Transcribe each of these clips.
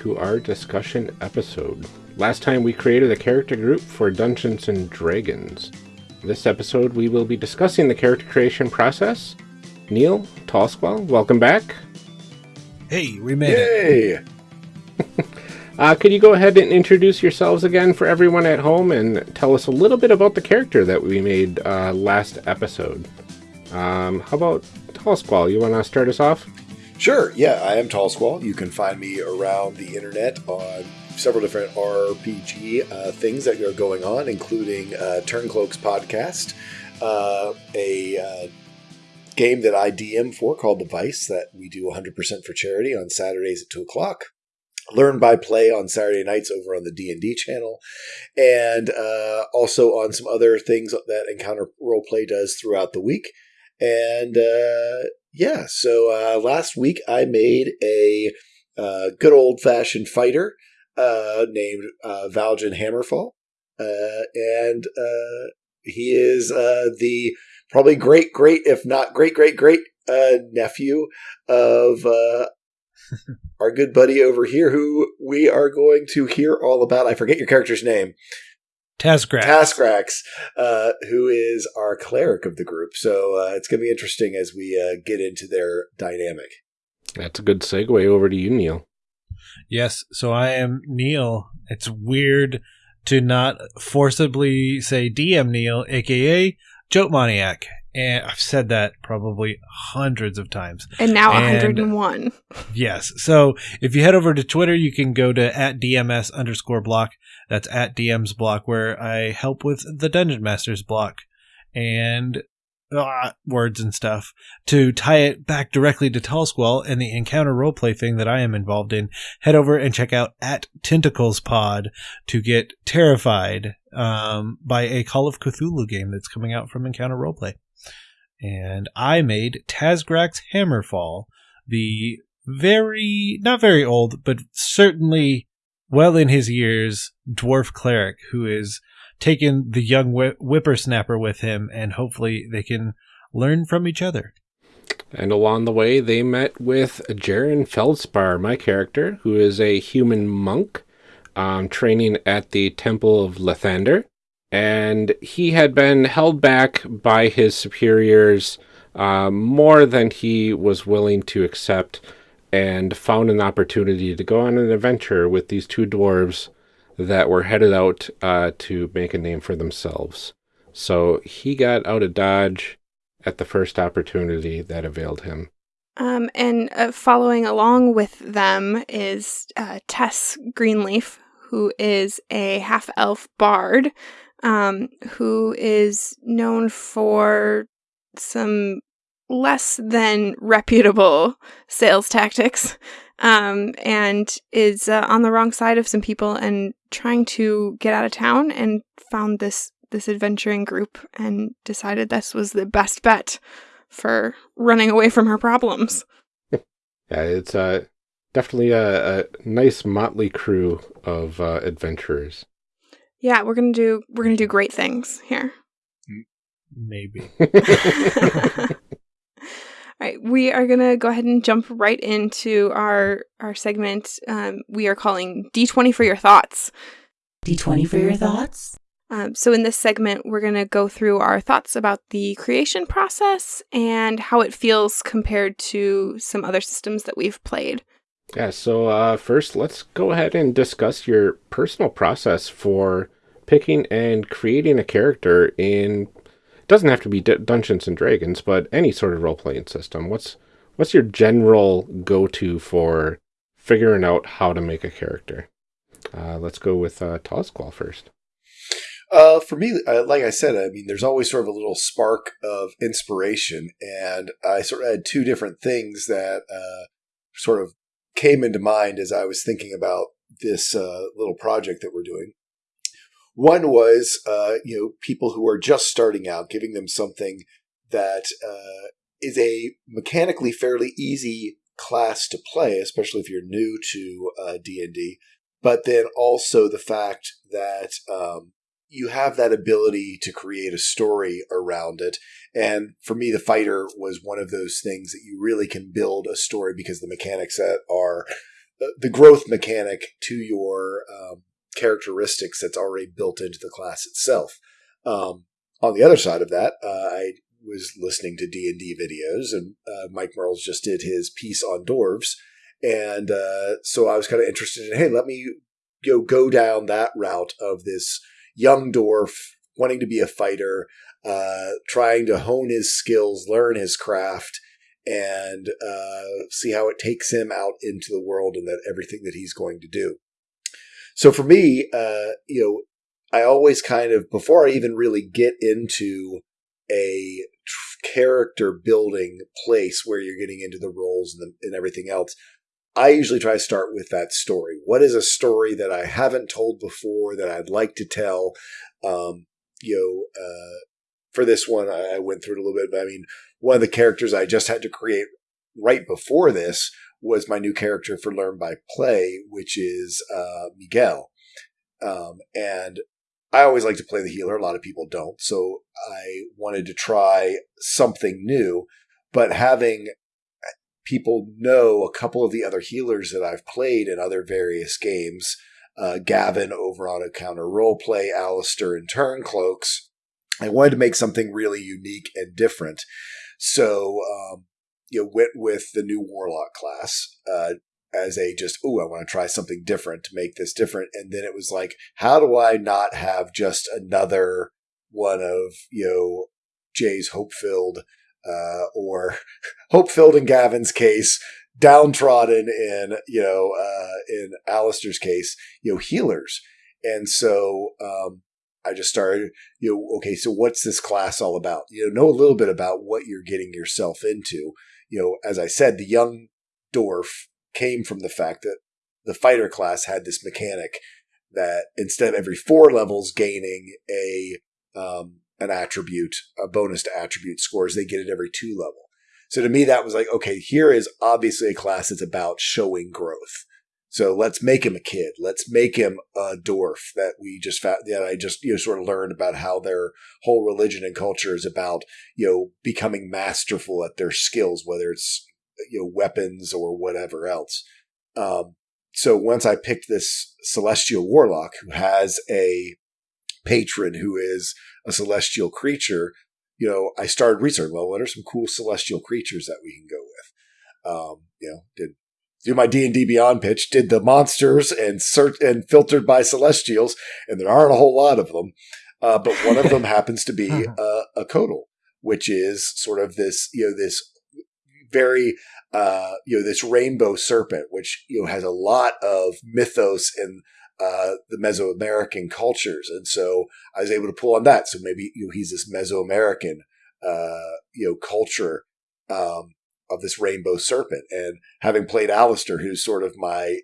to our discussion episode. Last time we created a character group for Dungeons and Dragons. This episode we will be discussing the character creation process. Neil, Tallsquall, welcome back. Hey, we made it. Yay! Uh, could you go ahead and introduce yourselves again for everyone at home and tell us a little bit about the character that we made uh, last episode? Um, how about Tallsquall? You want to start us off? Sure, yeah, I am Tall Squall. You can find me around the internet on several different RPG uh, things that are going on, including uh, Turncloaks podcast, uh, a uh, game that I DM for called The Vice that we do 100% for charity on Saturdays at 2 o'clock. Learn by play on Saturday nights over on the D&D channel, and uh, also on some other things that Encounter Roleplay does throughout the week. And uh, yeah, so uh, last week I made a uh, good old fashioned fighter uh, named uh, Valjan Hammerfall, uh, and uh, he is uh, the probably great, great, if not great, great, great uh, nephew of uh, our good buddy over here, who we are going to hear all about. I forget your character's name. Taskrax. Taskrax, uh, who is our cleric of the group. So uh, it's going to be interesting as we uh, get into their dynamic. That's a good segue over to you, Neil. Yes, so I am Neil. It's weird to not forcibly say DM Neil, aka Joke Maniac. And I've said that probably hundreds of times. And now And- 101. Yes. So if you head over to Twitter, you can go to at DMS underscore block. That's at DM's block, where I help with the Dungeon Master's block and uh, words and stuff to tie it back directly to Tallsquall and the encounter roleplay thing that I am involved in. Head over and check out at Tentacles Pod to get terrified um, by a Call of Cthulhu game that's coming out from Encounter Roleplay. And I made Tasgrax Hammerfall, the very not very old, but certainly well in his years dwarf cleric who is taking the young whi- whippersnapper with him, and hopefully they can learn from each other. And along the way, they met with Jaren Feldspar, my character, who is a human monk um, training at the Temple of Lathander. And he had been held back by his superiors uh, more than he was willing to accept, and found an opportunity to go on an adventure with these two dwarves that were headed out uh, to make a name for themselves. So he got out of Dodge at the first opportunity that availed him. Um, and uh, following along with them is uh, Tess Greenleaf, who is a half elf bard um, who is known for some less than reputable sales tactics um, and is uh, on the wrong side of some people and trying to get out of town and found this this adventuring group and decided this was the best bet for running away from her problems. Yeah, it's uh, definitely a, a nice motley crew of uh, adventurers. Yeah, we're gonna do we're gonna do great things here. Maybe. All right, we are gonna go ahead and jump right into our our segment. Um, we are calling D twenty for your thoughts. D20 for your thoughts? Um, so in this segment, we're gonna go through our thoughts about the creation process and how it feels compared to some other systems that we've played. Yeah, so uh, first, let's go ahead and discuss your personal process for picking and creating a character in. Doesn't have to be D- Dungeons and Dragons, but any sort of role playing system. What's what's your general go to for figuring out how to make a character? Uh, let's go with uh, first. Uh, for me, uh, like I said, I mean, there's always sort of a little spark of inspiration, and I sort of had two different things that uh, sort of came into mind as I was thinking about this uh, little project that we're doing. One was, uh, you know, people who are just starting out, giving them something that uh, is a mechanically fairly easy class to play, especially if you're new to uh, D and D. But then also the fact that um, you have that ability to create a story around it. And for me, the fighter was one of those things that you really can build a story because the mechanics that are the growth mechanic to your um, characteristics that's already built into the class itself. Um, on the other side of that, uh, I was listening to D and D videos, and uh, Mike Mearls just did his piece on dwarves, and uh, so I was kind of interested in, hey, let me go go down that route of this young dwarf wanting to be a fighter, uh, trying to hone his skills, learn his craft, and uh, see how it takes him out into the world and that everything that he's going to do. So for me, uh, you know, I always kind of before I even really get into a character building place where you're getting into the roles and, the, and everything else, I usually try to start with that story. What is a story that I haven't told before that I'd like to tell? Um, you know, uh, for this one, I went through it a little bit, but I mean, one of the characters I just had to create right before this was my new character for Learn by Play, which is uh, Miguel. Um, and I always like to play the healer. A lot of people don't. So I wanted to try something new, but having people know a couple of the other healers that I've played in other various games, uh, Gavin over on a Encounter Roleplay, Alistair and Turncloaks, I wanted to make something really unique and different. So, um, you know, went with the new Warlock class, uh, as a just, oh, I want to try something different to make this different. And then it was like, how do I not have just another one of, you know, Jay's hope filled, uh, or hope filled in Gavin's case, downtrodden in, you know, uh, in Alistair's case, you know, healers. And so, um, I just started, you know, okay, so what's this class all about? You know, know a little bit about what you're getting yourself into. You know, as I said, the young dwarf came from the fact that the fighter class had this mechanic that instead of every four levels gaining a um, an attribute, a bonus to attribute scores, they get it every two level. So to me, that was like, okay, here is obviously a class that's about showing growth. So let's make him a kid. Let's make him a dwarf that we just found, that I just, you know, sort of learned about how their whole religion and culture is about, you know, becoming masterful at their skills, whether it's, you know, weapons or whatever else. Um, so once I picked this celestial warlock who has a patron who is a celestial creature, you know, I started researching, well, what are some cool celestial creatures that we can go with? Um, you know, did do my D and D Beyond pitch, did the monsters and search and filtered by Celestials, and there aren't a whole lot of them, uh, but one of them happens to be uh, a Couatl, which is sort of this you know this very uh, you know this rainbow serpent, which you know has a lot of mythos and uh, the Mesoamerican cultures, and so I was able to pull on that. So maybe you know he's this Mesoamerican uh, you know culture um, of this rainbow serpent. And having played Alistair, who's sort of my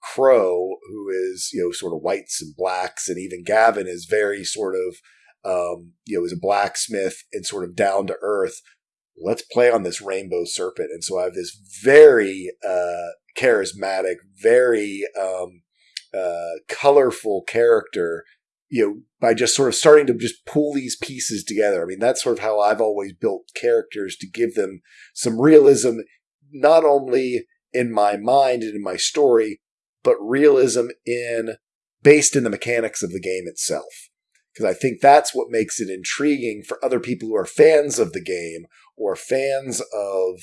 crow, who is, you know, sort of whites and blacks, and even Gavin is very sort of, um, you know, is a blacksmith and sort of down to earth. Let's play on this rainbow serpent. And so I have this very uh, charismatic, very um, uh, colorful character you know, by just sort of starting to just pull these pieces together. I mean, that's sort of how I've always built characters to give them some realism, not only in my mind and in my story, but realism in based in the mechanics of the game itself. Because I think that's what makes it intriguing for other people who are fans of the game or fans of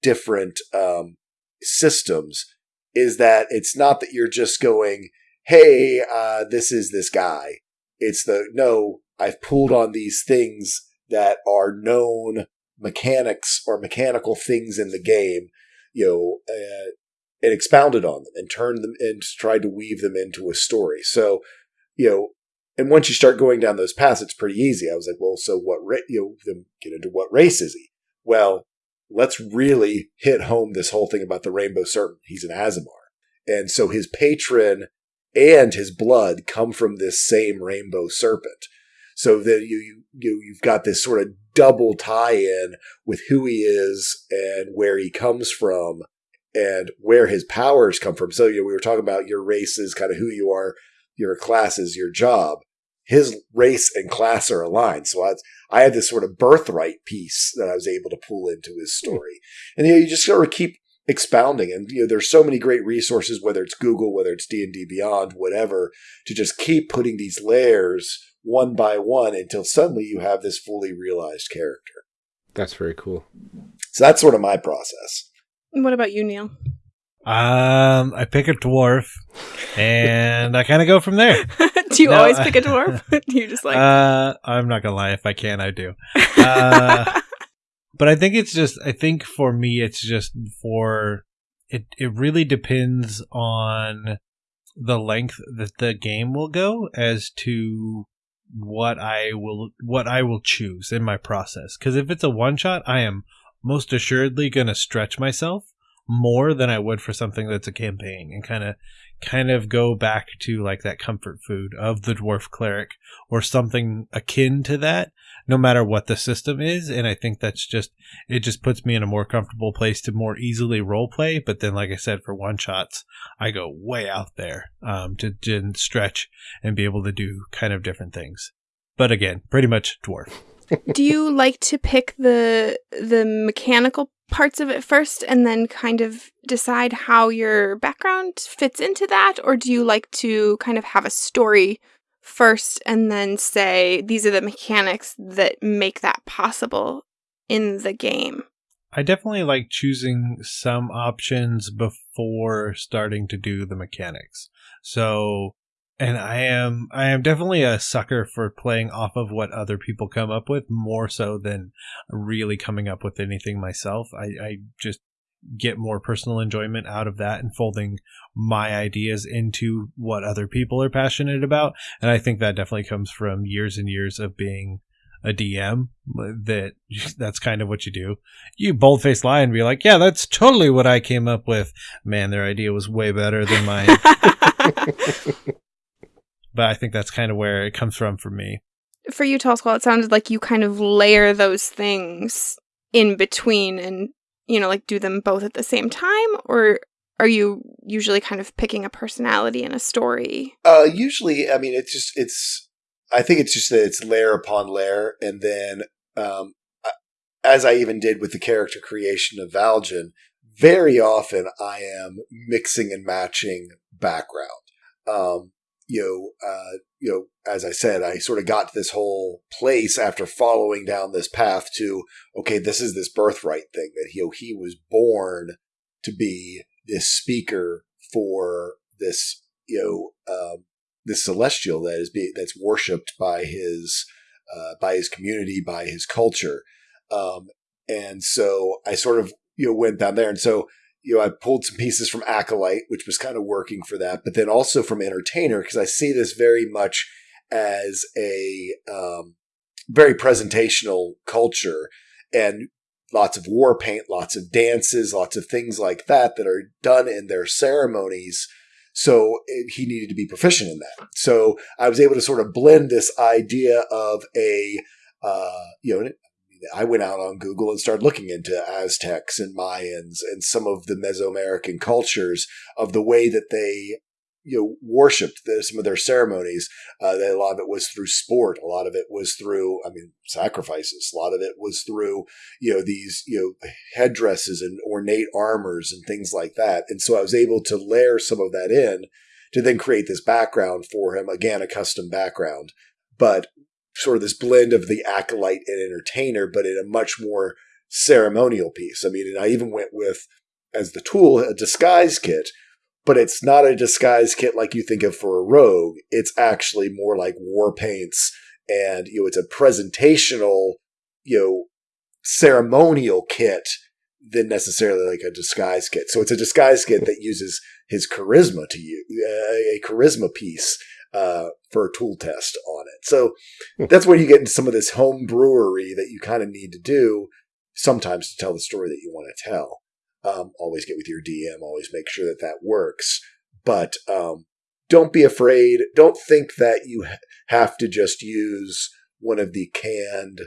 different um, systems is that it's not that you're just going, hey, uh, this is this guy. It's the no, I've pulled on these things that are known mechanics or mechanical things in the game, you know, uh, and expounded on them and turned them and tried to weave them into a story. So, you know, and once you start going down those paths, it's pretty easy. I was like, well, so what, ra- you know, then get into what race is he? Well, let's really hit home this whole thing about the rainbow serpent. He's an Aasimar. And so his patron and his blood come from this same rainbow serpent. So that you, you, you you've got this sort of double tie-in with who he is and where he comes from and where his powers come from. So you know, we were talking about your race is kind of who you are, your class is your job. His race and class are aligned. So I, I had this sort of birthright piece that I was able to pull into his hmm. story. And you know, you just sort of keep expounding and you know there's so many great resources whether it's google whether it's d&d beyond whatever to just keep putting these layers one by one until suddenly you have this fully realized character That's very cool. so that's sort of my process And What about you, Neil? Um, I pick a dwarf, and I kind of go from there. Do you No, always pick a dwarf? you just like uh, I'm not gonna lie. If I can, I do. uh, but I think it's just. I think for me, it's just for it. It really depends on the length that the game will go as to what I will what I will choose in my process. Because if it's a one shot, I am most assuredly going to stretch myself more than I would for something that's a campaign and kind of kind of go back to like that comfort food of the dwarf cleric or something akin to that no matter what the system is. And i think that's just it just puts me in a more comfortable place to more easily role play but then like i said for one shots i go way out there um, to, to stretch and be able to do kind of different things. But again pretty much dwarf. Do you like to pick the the mechanical parts of it first and then kind of decide how your background fits into that or do you like to kind of have a story first and then say these are the mechanics that make that possible in the game I definitely like choosing some options before starting to do the mechanics. So, and I am I am definitely a sucker for playing off of what other people come up with more so than really coming up with anything myself. I, I just get more personal enjoyment out of that and folding my ideas into what other people are passionate about. And I think that definitely comes from years and years of being a DM that that's kind of what you do. You boldface lie and be like, "Yeah, that's totally what I came up with." Man, their idea was way better than mine. but I think that's kind of where it comes from for me. for you tall squall it sounded like you kind of layer those things in between and you know like do them both at the same time or are you usually kind of picking a personality and a story Uh, usually, I mean, it's just it's. I think it's just that it's layer upon layer, and then um, as I even did with the character creation of Valjan, very often I am mixing and matching background. Um, you know, uh, you know, as I said, I sort of got to this whole place after following down this path to okay, this is this birthright thing that he you know, he was born to be this speaker for this you know um, this celestial that is being that's worshipped by his uh, by his community by his culture. Um, and so I sort of you know went down there. And so you know I pulled some pieces from acolyte which was kind of working for that but then also from entertainer because I see this very much as a um, very presentational culture and lots of war paint, lots of dances, lots of things like that that are done in their ceremonies. So it, he needed to be proficient in that. So I was able to sort of blend this idea of a, uh, you know, I went out on Google and started looking into Aztecs and Mayans and some of the Mesoamerican cultures of the way that they, you know, worshipped the, some of their ceremonies. Uh, that a lot of it was through sport. A lot of it was through, I mean, sacrifices. A lot of it was through, you know, these, you know, headdresses and ornate armors and things like that. And so I was able to layer some of that in to then create this background for him. Again, a custom background, but sort of this blend of the acolyte and entertainer, but in a much more ceremonial piece. I mean, and I even went with as the tool a disguise kit, but it's not a disguise kit like you think of for a rogue. It's actually more like war paints and you know it's a presentational, you know, ceremonial kit than necessarily like a disguise kit. So it's a disguise kit that uses his charisma to you uh, a charisma piece uh, for a tool test it. So that's where you get into some of this home brewery that you kind of need to do sometimes to tell the story that you want to tell. Um, always get with your DM. Always make sure that that works. But um, don't be afraid. Don't think that you have to just use one of the canned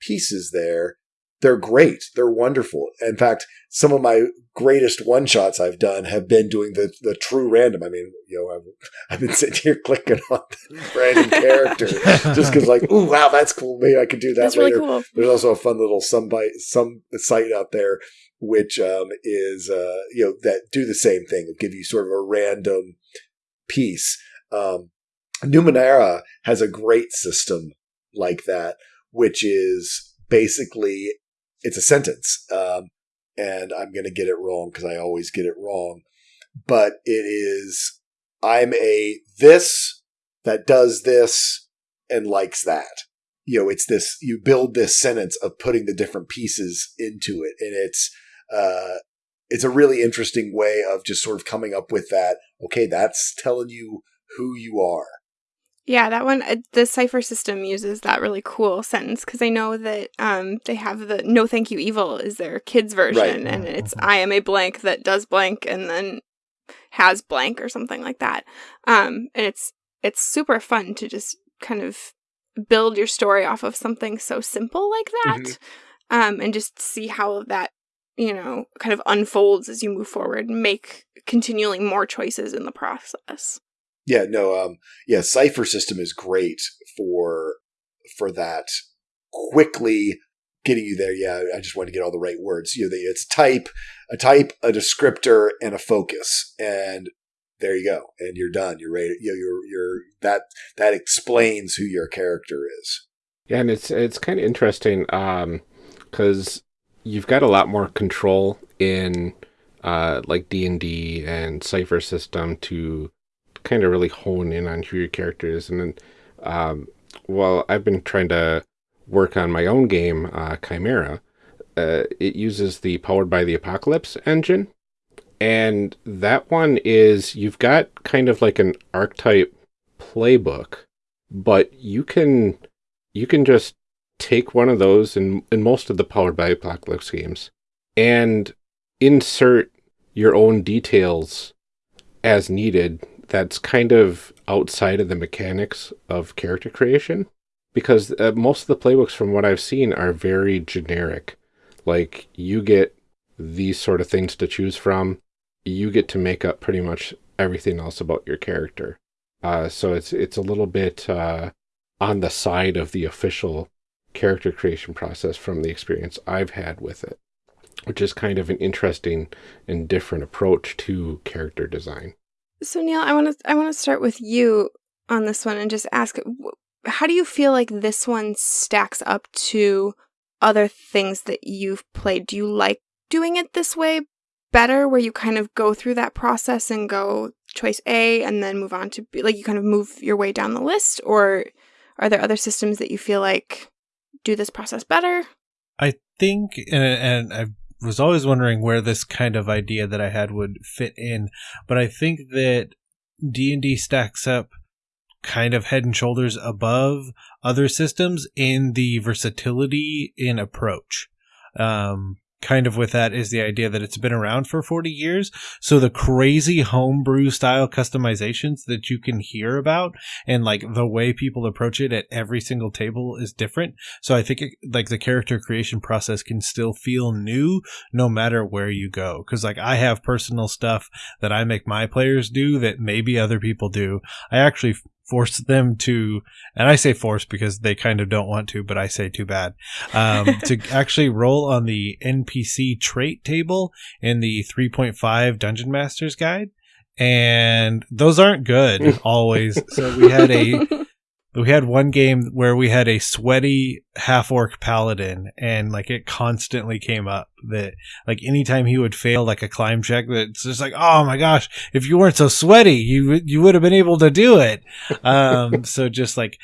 pieces there. They're great. They're wonderful. In fact, some of my greatest one shots I've done have been doing the the true random. I mean, you know, I've, I've been sitting here clicking on the random character just because, like, ooh, wow, that's cool. Maybe I could do that That's later. really cool. There's also a fun little some bite, some site out there which um, is uh, you know that do the same thing, give you sort of a random piece. Um, Numenera has a great system like that, which is basically it's a sentence, um, and I'm going to get it wrong because I always get it wrong, but it is I'm a this that does this and likes that. You know, it's this you build this sentence of putting the different pieces into it, and it's uh, it's a really interesting way of just sort of coming up with that. Okay, that's telling you who you are. Yeah, that one, uh, the cipher system uses that really cool sentence because I know that um, they have the no thank you evil is their kids version, Right. and it's I am a blank that does blank and then has blank or something like that. Um, and it's it's super fun to just kind of build your story off of something so simple like that, Mhm. um, and just see how that you know kind of unfolds as you move forward and make continually more choices in the process. Yeah, no, um, yeah, cipher system is great for for that quickly getting you there. Yeah, I just want to get all the right words. You know, it's type, a type, a descriptor, and a focus, and there you go, and you're done. You're ready. You know, you're you're that that explains who your character is. Yeah, and it's it's kind of interesting um, because you've got a lot more control in uh, like D and D and Cipher system to kind of really hone in on who your character is. And then, um, well, I've been trying to work on my own game, uh, Chimera. Uh, it uses the Powered by the Apocalypse engine, and that one is you've got kind of like an archetype playbook, but you can you can just take one of those in, in most of the Powered by Apocalypse games and insert your own details as needed that's kind of outside of the mechanics of character creation because uh, most of the playbooks from what I've seen are very generic. Like you get these sort of things to choose from, you get to make up pretty much everything else about your character. Uh, so it's it's a little bit uh, on the side of the official character creation process from the experience I've had with it, which is kind of an interesting and different approach to character design. So Neil, I want to I want to start with you on this one and just ask how do you feel like this one stacks up to other things that you've played? Do you like doing it this way better where you kind of go through that process and go choice A and then move on to B, like you kind of move your way down the list or are there other systems that you feel like do this process better? I think, and, and I was always wondering where this kind of idea that I had would fit in, but I think that D and D stacks up kind of head and shoulders above other systems in the versatility in approach. Um, kind of with that is the idea that it's been around for 40 years. So the crazy homebrew style customizations that you can hear about and like the way people approach it at every single table is different. So I think it, like the character creation process can still feel new no matter where you go. Cause like I have personal stuff that I make my players do that maybe other people do. I actually force them to, and I say force because they kind of don't want to, but I say too bad, um, to actually roll on the NPC trait table in the 3.5 Dungeon Masters guide. And those aren't good always. so we had a, we had one game where we had a sweaty half orc paladin and like it constantly came up that like anytime he would fail like a climb check that's just like oh my gosh if you weren't so sweaty you you would have been able to do it. Um so just like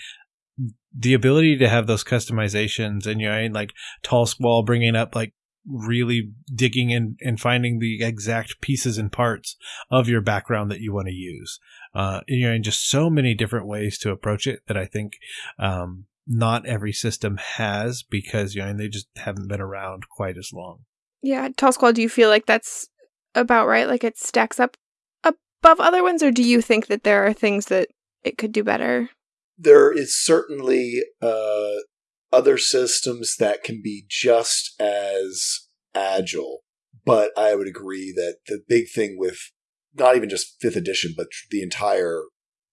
the ability to have those customizations and you know like tall squall bringing up like really digging in and finding the exact pieces and parts of your background that you want to use uh, you know, and just so many different ways to approach it that I think um, not every system has because you know and they just haven't been around quite as long. Yeah, Tall Squall, do you feel like that's about right? Like it stacks up above other ones, or do you think that there are things that it could do better? There is certainly uh, other systems that can be just as agile, but I would agree that the big thing with not even just fifth edition, but the entire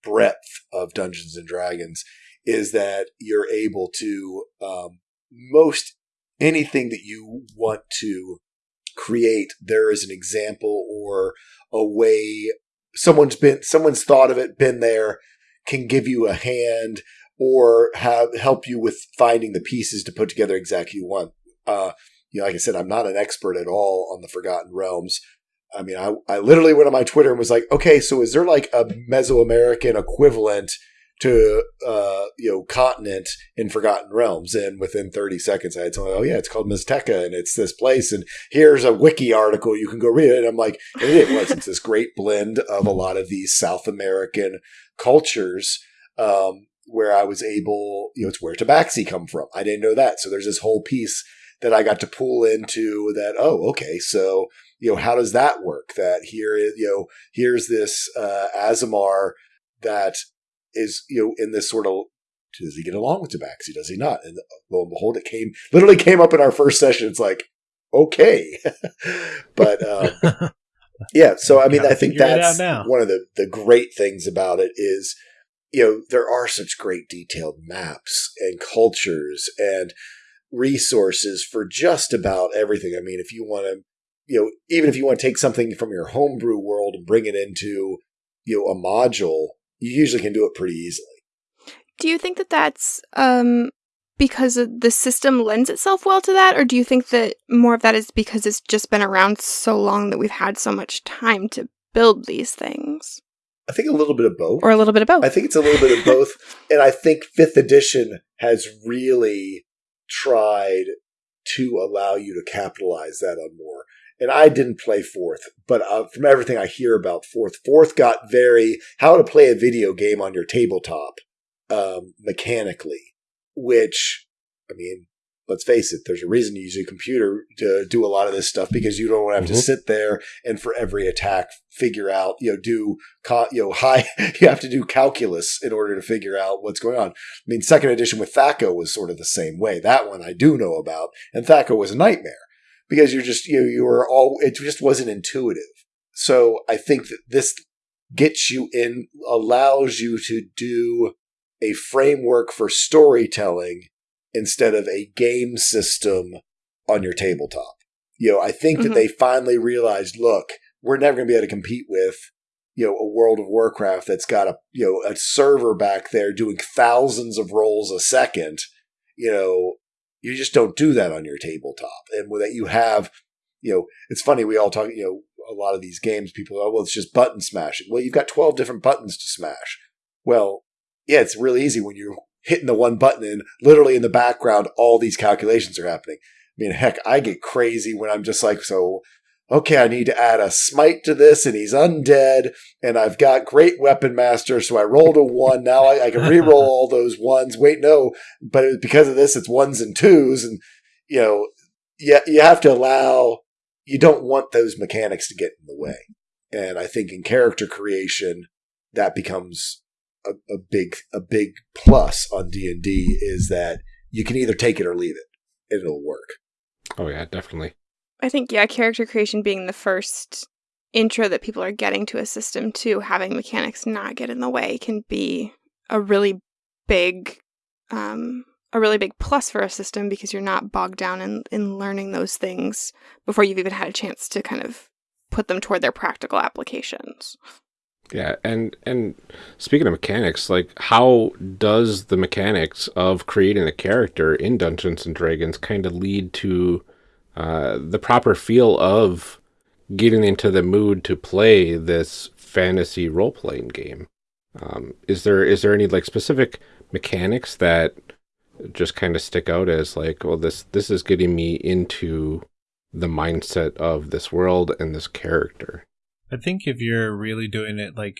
breadth of Dungeons and Dragons is that you're able to um, most anything that you want to create. There is an example or a way someone's been someone's thought of it, been there, can give you a hand or have help you with finding the pieces to put together exactly you want. Uh, you know, like I said, I'm not an expert at all on the Forgotten Realms. I mean, I, I literally went on my Twitter and was like, okay, so is there like a Mesoamerican equivalent to, uh, you know, continent in Forgotten Realms? And within 30 seconds, I had someone, oh yeah, it's called Maztica and it's this place. And here's a wiki article. You can go read it. And I'm like, and it was, it's this great blend of a lot of these South American cultures. Um, where I was able, you know, it's where Tabaxi come from. I didn't know that. So there's this whole piece that I got to pull into that, oh, okay, so, you know, how does that work? That here is, you know, here's this uh, Aasimar that is, you know, in this sort of, does he get along with Tabaxi? Does he not? And lo and behold, it came, literally came up in our first session. It's like, okay. but, um, yeah, so I mean, I think that's one of the, the great things about it is, you know, there are such great detailed maps and cultures and resources for just about everything. I mean, if you want to, you know, even if you want to take something from your homebrew world and bring it into, you know, a module, you usually can do it pretty easily. Do you think that that's um, because the system lends itself well to that, or do you think that more of that is because it's just been around so long that we've had so much time to build these things? I think a little bit of both. Or a little bit of both. I think it's a little bit of both. And I think fifth edition has really tried to allow you to capitalize that on more. And I didn't play fourth, but uh, from everything I hear about fourth, fourth got very how to play a video game on your tabletop um, mechanically, which I mean, let's face it, there's a reason you use a computer to do a lot of this stuff because you don't have mm-hmm. to sit there and for every attack figure out, you know, do, you know, high, you have to do calculus in order to figure out what's going on. I mean, second edition with THAC0 was sort of the same way. That one I do know about. And THAC0 was a nightmare because you're just, you know, you were all, it just wasn't intuitive. So I think that this gets you in, allows you to do a framework for storytelling instead of a game system on your tabletop. You know, I think mm-hmm. that they finally realized, look, we're never going to be able to compete with, you know, a World of Warcraft that's got a, you know, a server back there doing thousands of rolls a second. You know, you just don't do that on your tabletop. And with that you have, you know, it's funny, we all talk, you know, a lot of these games, people, oh, well, it's just button smashing. Well, you've got 12 different buttons to smash. Well, yeah, it's really easy when you're hitting the one button and literally in the background, all these calculations are happening. I mean, heck, I get crazy when I'm just like, so, okay, I need to add a smite to this and he's undead and I've got great weapon master. So I rolled a one. Now I, I can re-roll all those ones. Wait, no, but because of this, it's ones and twos. And, you know, you, you have to allow, you don't want those mechanics to get in the way. And I think in character creation, that becomes a, a big a big plus on D and D is that you can either take it or leave it, and it'll work. Oh yeah, definitely. I think yeah, character creation being the first intro that people are getting to a system too, having mechanics not get in the way can be a really big um, a really big plus for a system because you're not bogged down in, in learning those things before you've even had a chance to kind of put them toward their practical applications. Yeah, and and speaking of mechanics, like how does the mechanics of creating a character in Dungeons and Dragons kind of lead to uh, the proper feel of getting into the mood to play this fantasy role playing game? Um, is there is there any like specific mechanics that just kind of stick out as like, well, this this is getting me into the mindset of this world and this character? I think if you're really doing it like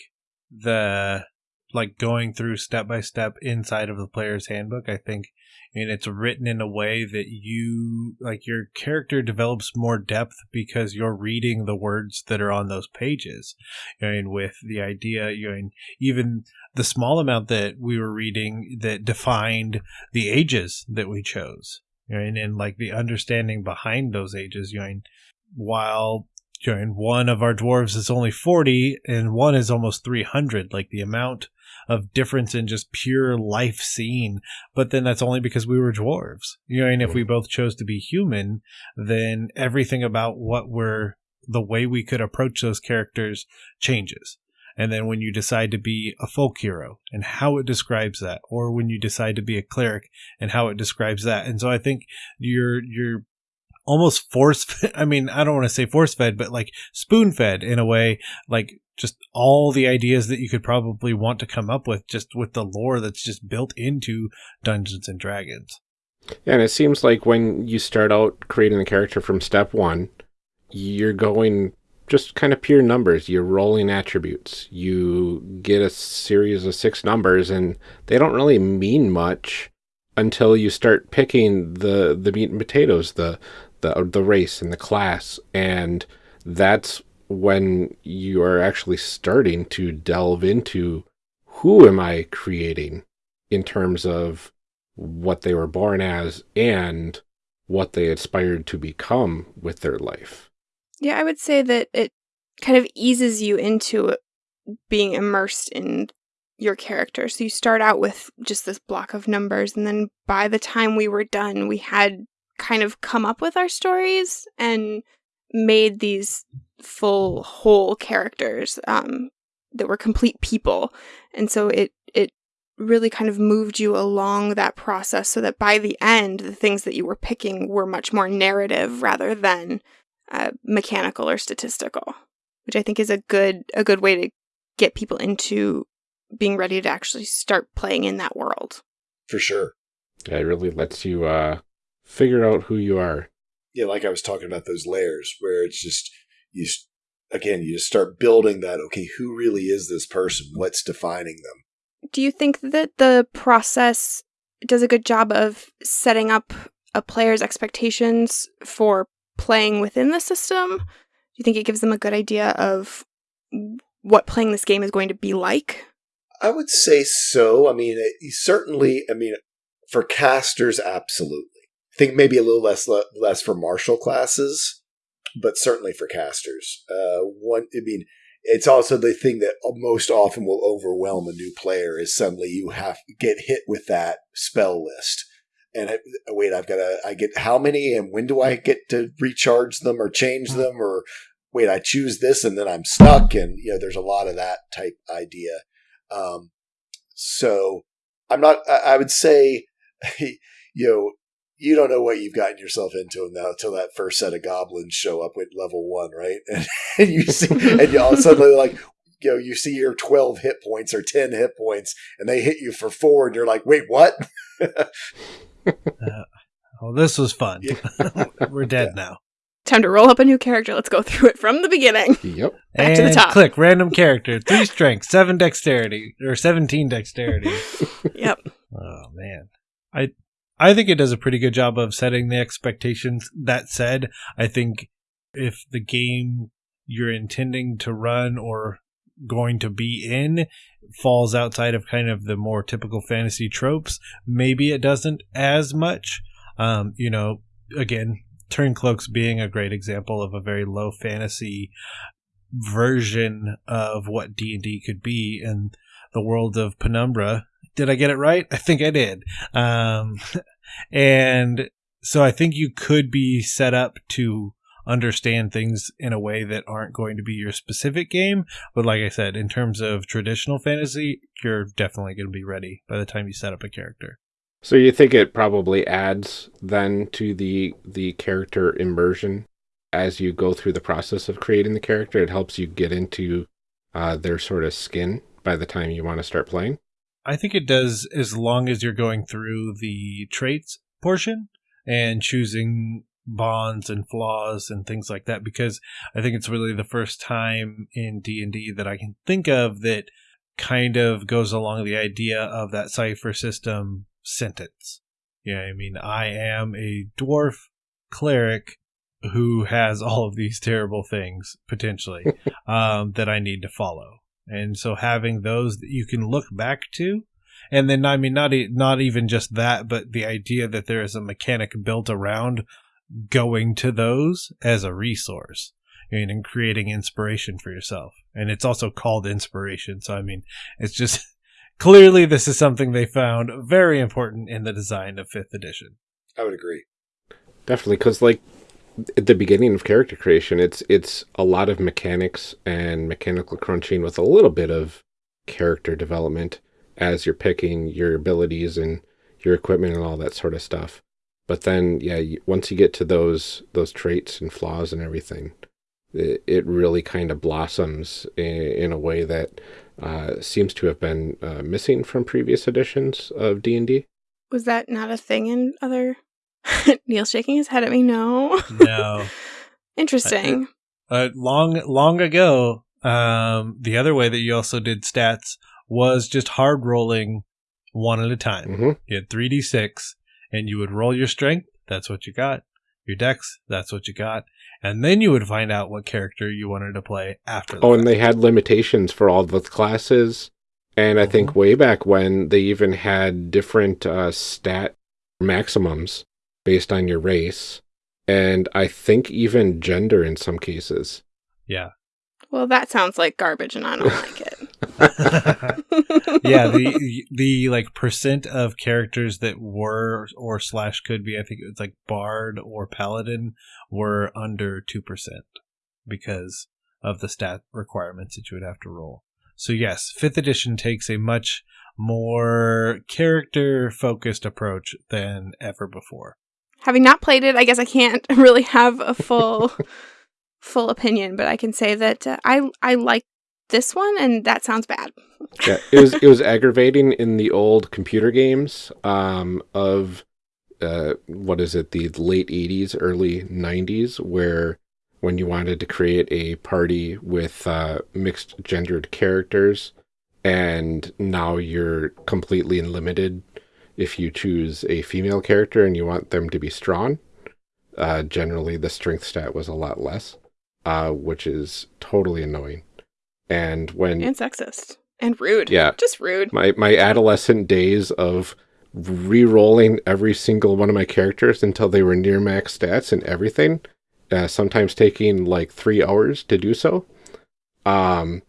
the like going through step by step inside of the player's handbook, I think and it's written in a way that you like your character develops more depth because you're reading the words that are on those pages. and with the idea, you know, even the small amount that we were reading that defined the ages that we chose. You know, and, and like the understanding behind those ages, you know, while you know, one of our dwarves is only 40 and one is almost 300 like the amount of difference in just pure life seen but then that's only because we were dwarves you know and if we both chose to be human then everything about what we're the way we could approach those characters changes. And then when you decide to be a folk hero and how it describes that or when you decide to be a cleric and how it describes that. And so i think you're you're almost force i mean i don't want to say force fed but like spoon fed in a way like just all the ideas that you could probably want to come up with just with the lore that's just built into dungeons and dragons. Yeah, and it seems like when you start out creating the character from step one you're going just kind of pure numbers. You're rolling attributes. You get a series of six numbers and they don't really mean much until you start picking the the meat and potatoes the the the race and the class and that's when you are actually starting to delve into who am I creating in terms of what they were born as and what they aspired to become with their life. Yeah, I would say that it kind of eases you into being immersed in your character. So you start out with just this block of numbers, and then by the time we were done, we had kind of come up with our stories and made these full whole characters um, that were complete people. And so it it really kind of moved you along that process so that by the end the things that you were picking were much more narrative rather than uh, mechanical or statistical which i think is a good a good way to get people into being ready to actually start playing in that world. For sure. Yeah, it really lets you uh, figure out who you are. Yeah, like I was talking about those layers where it's just you again you just start building that okay who really is this person? What's defining them? Do you think that the process does a good job of setting up a player's expectations for playing within the system? Do you think it gives them a good idea of what playing this game is going to be like? I would say so. I mean it, certainly i mean for casters absolutely I think maybe a little less less for martial classes, but certainly for casters. Uh, one, I mean, it's also the thing that most often will overwhelm a new player is suddenly you have get hit with that spell list. And I, wait, I've got to, I get how many and when do I get to recharge them or change mm-hmm. them or wait, I choose this and then I'm stuck. And, you know, there's a lot of that type idea. Um, so I'm not, I, I would say, you know, you don't know what you've gotten yourself into now until that first set of goblins show up at level one, right? And, and you see, and you all suddenly like, you know, you see your 12 hit points or 10 hit points and they hit you for four and you're like, wait, what? uh, well, this was fun. Yeah. We're dead yeah. now. Time to roll up a new character. Let's go through it from the beginning. Yep. Back and to the top. Click random character, three strength, seven dexterity, or 17 dexterity. yep. Oh, man. I I think it does a pretty good job of setting the expectations. That said, I think if the game you're intending to run or going to be in falls outside of kind of the more typical fantasy tropes, maybe it doesn't as much. Um, you know, again, Turncloaks being a great example of a very low fantasy version of what D&D could be in the world of Penumbra did I get it right? I think I did. Um, and so I think you could be set up to understand things in a way that aren't going to be your specific game. But like I said, in terms of traditional fantasy, you're definitely going to be ready by the time you set up a character. So you think it probably adds then to the the character immersion as you go through the process of creating the character. It helps you get into uh, their sort of skin by the time you want to start playing. I think it does as long as you're going through the traits portion and choosing bonds and flaws and things like that because I think it's really the first time in D&D that I can think of that kind of goes along the idea of that cipher system sentence. Yeah, I mean, I am a dwarf cleric who has all of these terrible things potentially um, that I need to follow. And so having those that you can look back to, and then I mean not not even just that, but the idea that there is a mechanic built around going to those as a resource and, and creating inspiration for yourself. And it's also called inspiration. So, I mean, it's just clearly this is something they found very important in the design of fifth edition. I would agree. Definitely, because like at the beginning of character creation, it's it's a lot of mechanics and mechanical crunching with a little bit of character development as you're picking your abilities and your equipment and all that sort of stuff. But then, yeah, once you get to those those traits and flaws and everything, it, it really kind of blossoms in, in, a way that uh, seems to have been uh, missing from previous editions of D and D. Was that not a thing in other? Neil shaking his head at me. No. No. Interesting. Uh, long long ago, um, the other way that you also did stats was just hard rolling one at a time. Mm-hmm. You had 3d6 and you would roll your strength. That's what you got. Your dex. That's what you got. And then you would find out what character you wanted to play after that. Oh, and they had limitations for all the classes. And I think Mhm. way back when they even had different uh, stat maximums based on your race. And I think even gender in some cases. Yeah. Well, that sounds like garbage, and I don't like it. yeah, the the like percent of characters that were or slash could be, I think it's like bard or paladin were under two percent because of the stat requirements that you would have to roll. So yes, fifth edition takes a much more character focused approach than ever before. Having not played it, I guess I can't really have a full full opinion, but I can say that uh, I I like this one, and that sounds bad. Yeah, it was it was aggravating in the old computer games um, of uh, what is it, the late '80s, early '90s, where when you wanted to create a party with uh, mixed gendered characters, and now you're completely limited if you choose a female character and you want them to be strong. Uh, generally, the strength stat was a lot less, uh, which is totally annoying. And when And sexist. And rude. Yeah. Just rude. my my adolescent days of re-rolling every single one of my characters until they were near max stats and everything uh, sometimes taking like three hours to do so um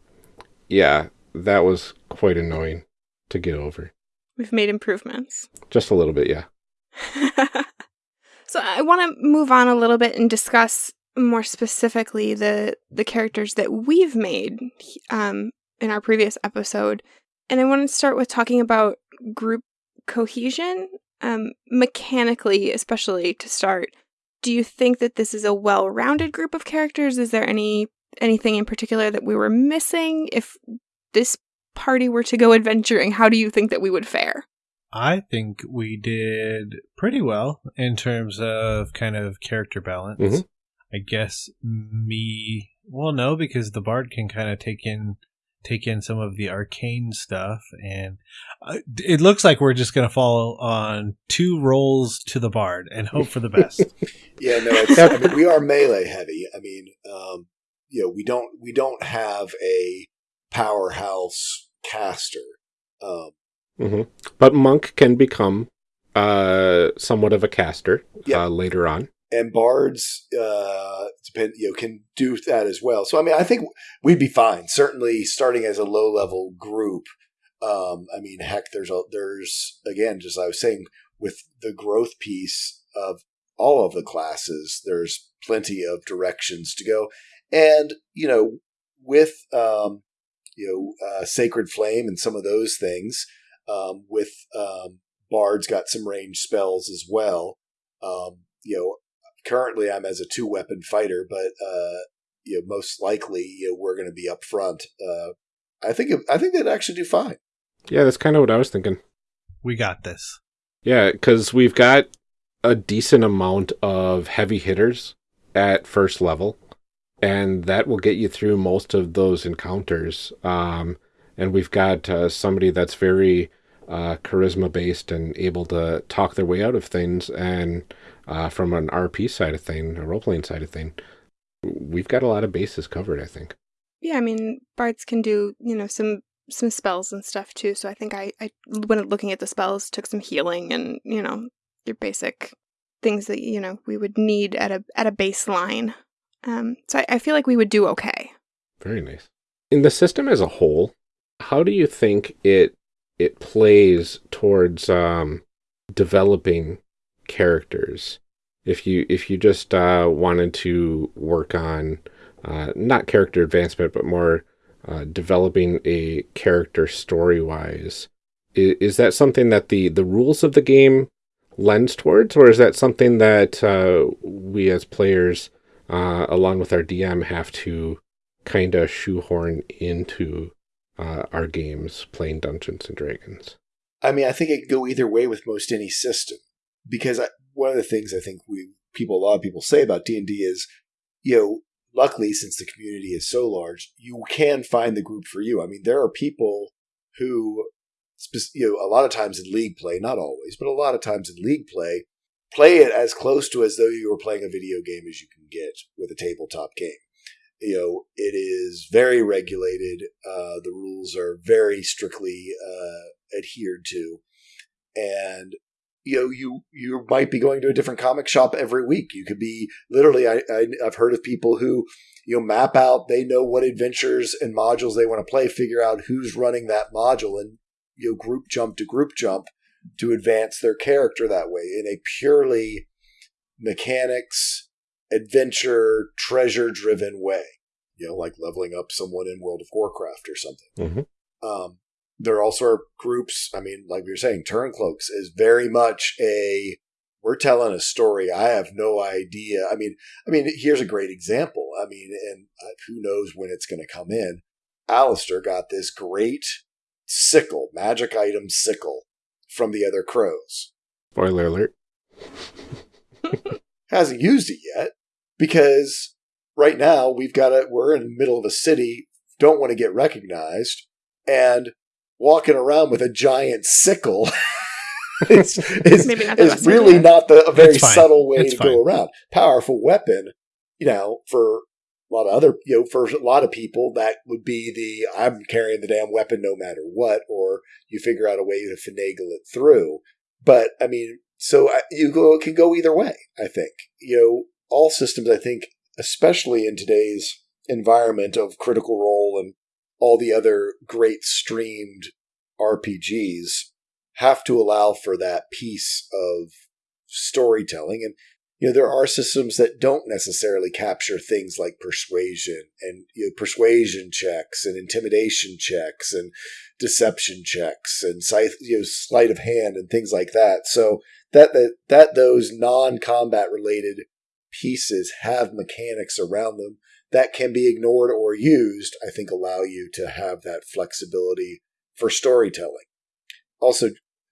yeah that was quite annoying to get over We've made improvements. just a little bit yeah so I want to move on a little bit and discuss more specifically the the characters that we've made um, in our previous episode, and I want to start with talking about group cohesion, um, mechanically, especially to start. Do you think that this is a well-rounded group of characters? Is there any anything in particular that we were missing? If this party were to go adventuring, how do you think that we would fare? I think we did pretty well in terms of kind of character balance. Mhm. I guess me, well, no, because the bard can kind of take in take in some of the arcane stuff, and uh, it looks like we're just going to fall on two rolls to the bard and hope for the best. Yeah, no, it's, I mean, we are melee heavy. I mean, um, you know, we don't we don't have a powerhouse caster. Um, hmm but monk can become uh somewhat of a caster Yeah. uh, later on and bards uh depend you know can do that as well so i mean i think we'd be fine certainly starting as a low level group um i mean heck there's a there's again just i was saying with the growth piece of all of the classes there's plenty of directions to go and you know with um you know uh, sacred flame and some of those things um with um bard's got some range spells as well um you know currently I'm as a two weapon fighter, but uh, you know, most likely you know, we're going to be up front. Uh, I think I think they'd actually do fine. yeah that's kind of what i was thinking we got this. Yeah, because we've got a decent amount of heavy hitters at first level, and that will get you through most of those encounters. Um, and we've got uh, somebody that's very uh, charisma based and able to talk their way out of things. And uh, from an RP side of thing, a role playing side of thing, we've got a lot of bases covered. I think. Yeah, I mean, bards can do you know some some spells and stuff too. So I think I I when looking at the spells took some healing and you know your basic things that you know we would need at a at a baseline. Um, so I, I feel like we would do okay. Very nice. In the system as a whole, how do you think it it plays towards um, developing characters? If you if you just uh, wanted to work on uh, not character advancement, but more uh, developing a character story wise, is, is that something that the the rules of the game lends towards, or is that something that uh, we as players, uh, along with our DM, have to kind of shoehorn into uh, our games playing Dungeons and Dragons? I mean, I think it can go either way with most any system because I, one of the things I think we people, a lot of people say about D and D is, you know, luckily since the community is so large, you can find the group for you. I mean, there are people who, you know, a lot of times in league play, not always, but a lot of times in league play, play it as close to as though you were playing a video game as you can get with a tabletop game you know, it is very regulated. Uh, the rules are very strictly uh, adhered to, and you know, you you might be going to a different comic shop every week. You could be literally. I, I I've heard of people who you know map out. They know what adventures and modules they want to play. Figure out who's running that module, and you know, group jump to group jump to advance their character that way in a purely mechanics adventure, treasure driven way. You know, like leveling up someone in World of Warcraft or something. Mm-hmm. Um, there also are groups. I mean, like were saying, Turncloaks is very much a we're telling a story. I have no idea. I mean, I mean, here's a great example. I mean, and uh, who knows when it's going to come in. Alistair got this great sickle, magic item sickle from the other crows. Spoiler alert. Hasn't used it yet because right now we've got a we're in the middle of a city, don't want to get recognized, and walking around with a giant sickle it's, is, Maybe not the is best really idea. not the a very subtle way It's to fine. go around. Powerful weapon, you know, for lot of other you know, for a lot of people that would be the I'm carrying the damn weapon no matter what, or you figure out a way to finagle it through. But I mean, so I- you go it can go either way. I think you know all systems. I think, especially in today's environment of Critical Role and all the other great streamed RPGs, have to allow for that piece of storytelling. And you know there are systems that don't necessarily capture things like persuasion and you know, persuasion checks and intimidation checks and deception checks and you know, sleight of hand and things like that. So that that, that those non-combat related pieces have mechanics around them that can be ignored or used, I think allow you to have that flexibility for storytelling. Also,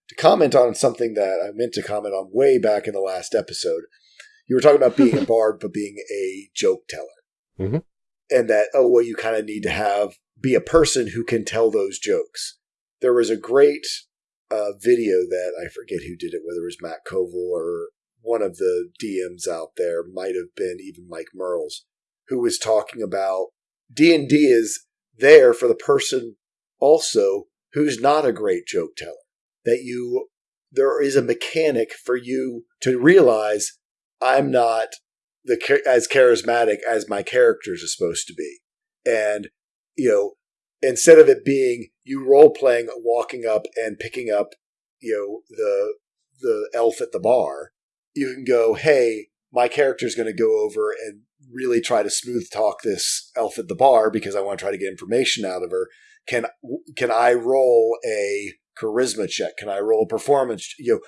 to comment on something that I meant to comment on way back in the last episode, you were talking about being a bard but being a joke teller. Mhm. And that, oh, well, you kind of need to have, be a person who can tell those jokes. There was a great uh, video that I forget who did it, whether it was Matt Colville or one of the DMs out there, might have been even Mike Mearls, who was talking about D and D is there for the person also who's not a great joke teller. That you there is a mechanic for you to realize I'm not the as charismatic as my characters are supposed to be, and you know instead of it being you role playing walking up and picking up you know the the elf at the bar you can go hey my character's going to go over and really try to smooth talk this elf at the bar because i want to try to get information out of her. Can can i roll a charisma check? Can i roll a performance you know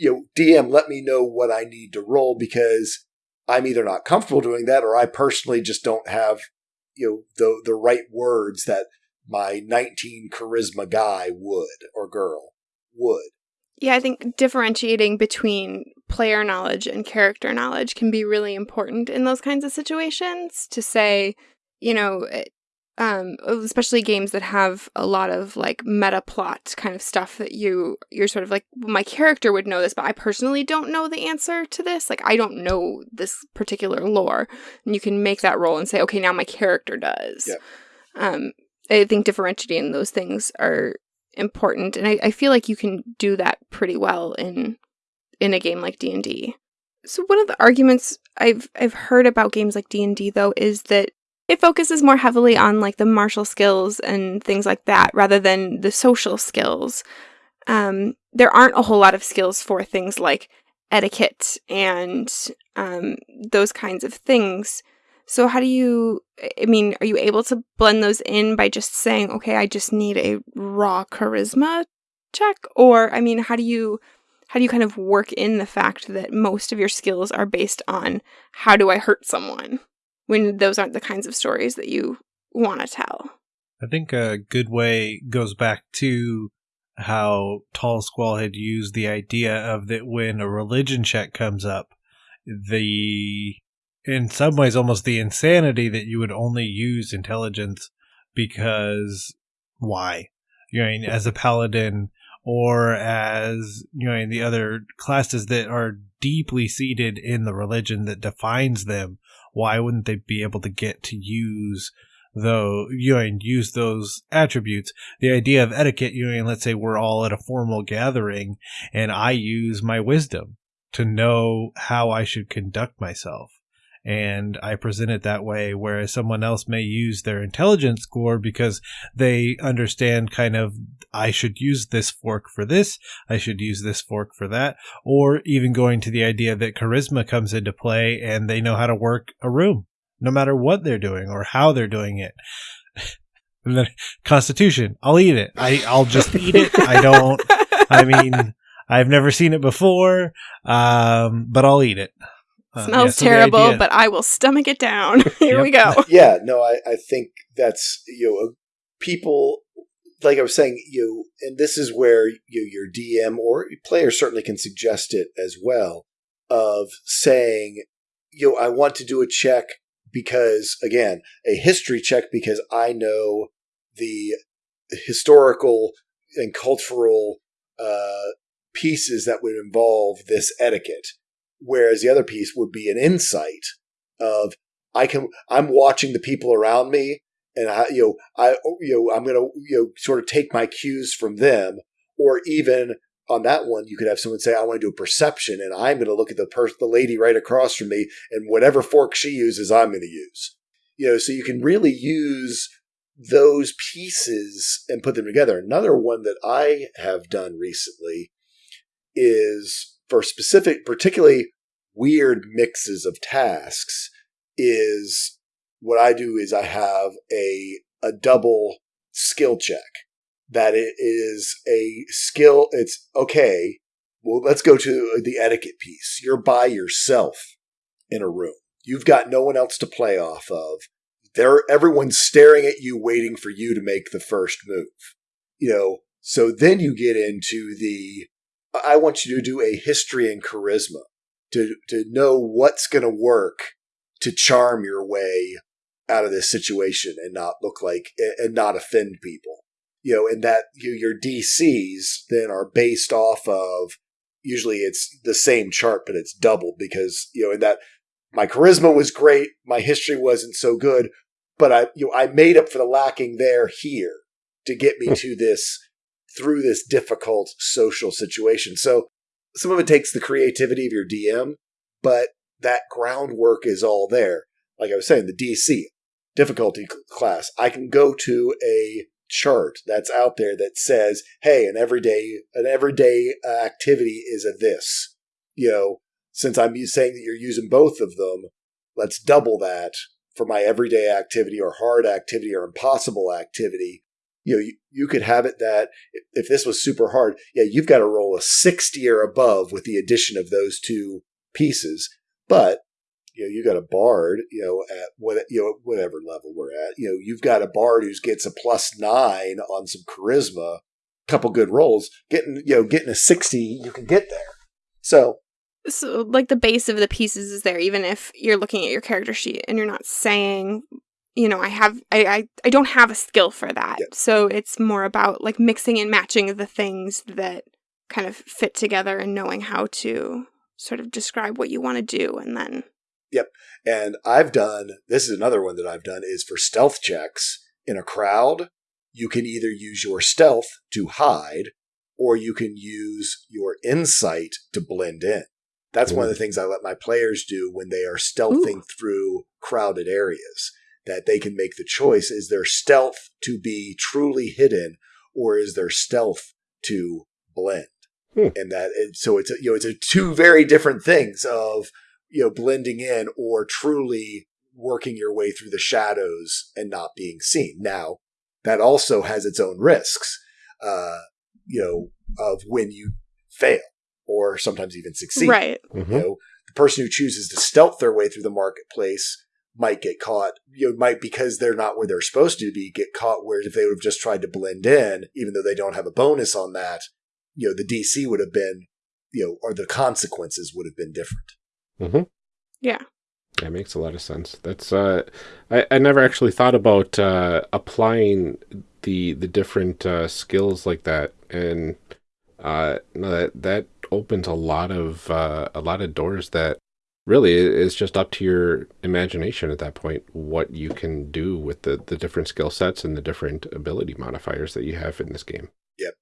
you know dm let me know what i need to roll because i'm either not comfortable doing that or i personally just don't have you know the the right words that my 19 charisma guy would or girl would. Yeah, I think differentiating between player knowledge and character knowledge can be really important in those kinds of situations to say, you know, it- um, especially games that have a lot of like meta plot kind of stuff that you you're sort of like well, my character would know this but i personally don't know the answer to this. Like i don't know this particular lore. And you can make that roll and say okay now my character does. Yep. um i think differentiating those things are important and I, I feel like you can do that pretty well in in a game like d&d So one of the arguments I've I've heard about games like D&D though is that it focuses more heavily on like the martial skills and things like that rather than the social skills. Um, there aren't a whole lot of skills for things like etiquette and um, those kinds of things. So how do you I mean, are you able to blend those in by just saying, okay, I just need a raw charisma check? Or I mean, how do you how do you kind of work in the fact that most of your skills are based on how do I hurt someone when those aren't the kinds of stories that you want to tell? I think a good way goes back to how Tall Squall had used the idea of that when a religion check comes up, the in some ways almost the insanity that you would only use intelligence because why? You know, as a paladin or as you know, in the other classes that are deeply seated in the religion that defines them, why wouldn't they be able to get to use though you know and use those attributes? The idea of etiquette you know let's say we're all at a formal gathering and i use my wisdom to know how i should conduct myself and I present it that way, whereas someone else may use their intelligence score because they understand kind of, I should use this fork for this, I should use this fork for that, or even going to the idea that charisma comes into play and they know how to work a room, no matter what they're doing or how they're doing it. and then Constitution, I'll eat it. I, I'll just eat it. I don't, I mean, I've never seen it before, um, but I'll eat it. Uh, Smells yeah, so terrible, but I will stomach it down. Here yep. we go. Yeah, no, I, I think that's you know people like I was saying, you know, and this is where you your DM or player certainly can suggest it as well of saying, you know, I want to do a check because again, a history check because I know the historical and cultural uh, pieces that would involve this etiquette Whereas the other piece would be an insight of I can I'm watching the people around me and I you know I you know I'm going to you know sort of take my cues from them or even on that one you could have someone say I want to do a perception and I'm going to look at the person the lady right across from me and whatever fork she uses I'm going to use. You know so you can really use those pieces and put them together. Another one that I have done recently is for specific, particularly weird mixes of tasks is what I do is I have a, a double skill check that it is a skill. It's okay. Well, let's go to the etiquette piece. You're by yourself in a room. You've got no one else to play off of. There, everyone's staring at you, waiting for you to make the first move. You know, so then you get into the I want you to do a history and charisma to to know what's going to work to charm your way out of this situation and not look like and not offend people. You know, and that you, your DCs then are based off of usually it's the same chart, but it's doubled because you know, and that my charisma was great, my history wasn't so good, but I you know I made up for the lacking there here to get me hmm. to this through this difficult social situation. So some of it takes the creativity of your DM, but that groundwork is all there. Like I was saying, the DC difficulty class, I can go to a chart that's out there that says, "Hey, an everyday an everyday uh, activity is a this." You know, since I'm saying that you're using both of them, let's double that for my everyday activity or hard activity or impossible activity you know, you, you could have it that if this was super hard, yeah, you've got to roll a 60 or above with the addition of those two pieces. But, you know, you got a bard, you know, at what, you know, whatever level we're at, you know, you've got a bard who gets a plus nine on some charisma, couple good rolls, getting, you know, getting a 60, you can get there. So, so like the base of the pieces is there even if you're looking at your character sheet and you're not saying you know, I have I, I, I don't have a skill for that. Yep. So it's more about like mixing and matching the things that kind of fit together and knowing how to sort of describe what you want to do and then Yep. And I've done this is another one that I've done is for stealth checks in a crowd, you can either use your stealth to hide or you can use your insight to blend in. That's one of the things I let my players do when they are stealthing Ooh. through crowded areas. That they can make the choice: is their stealth to be truly hidden, or is their stealth to blend? Hmm. And that, and so it's a, you know it's a two very different things of you know blending in or truly working your way through the shadows and not being seen. Now that also has its own risks, uh, you know, of when you fail or sometimes even succeed. Right. Mhm. You know, the person who chooses to stealth their way through the marketplace might get caught, you know, might because they're not where they're supposed to be, get caught. Whereas if they would have just tried to blend in, even though they don't have a bonus on that, you know, the DC would have been, you know, or the consequences would have been different. Mhm. Yeah. That makes a lot of sense. That's uh, I, I never actually thought about uh, applying the the different uh, skills like that, and uh, no, that that opens a lot of uh, a lot of doors that really it's just up to your imagination at that point what you can do with the the different skill sets and the different ability modifiers that you have in this game. Yep.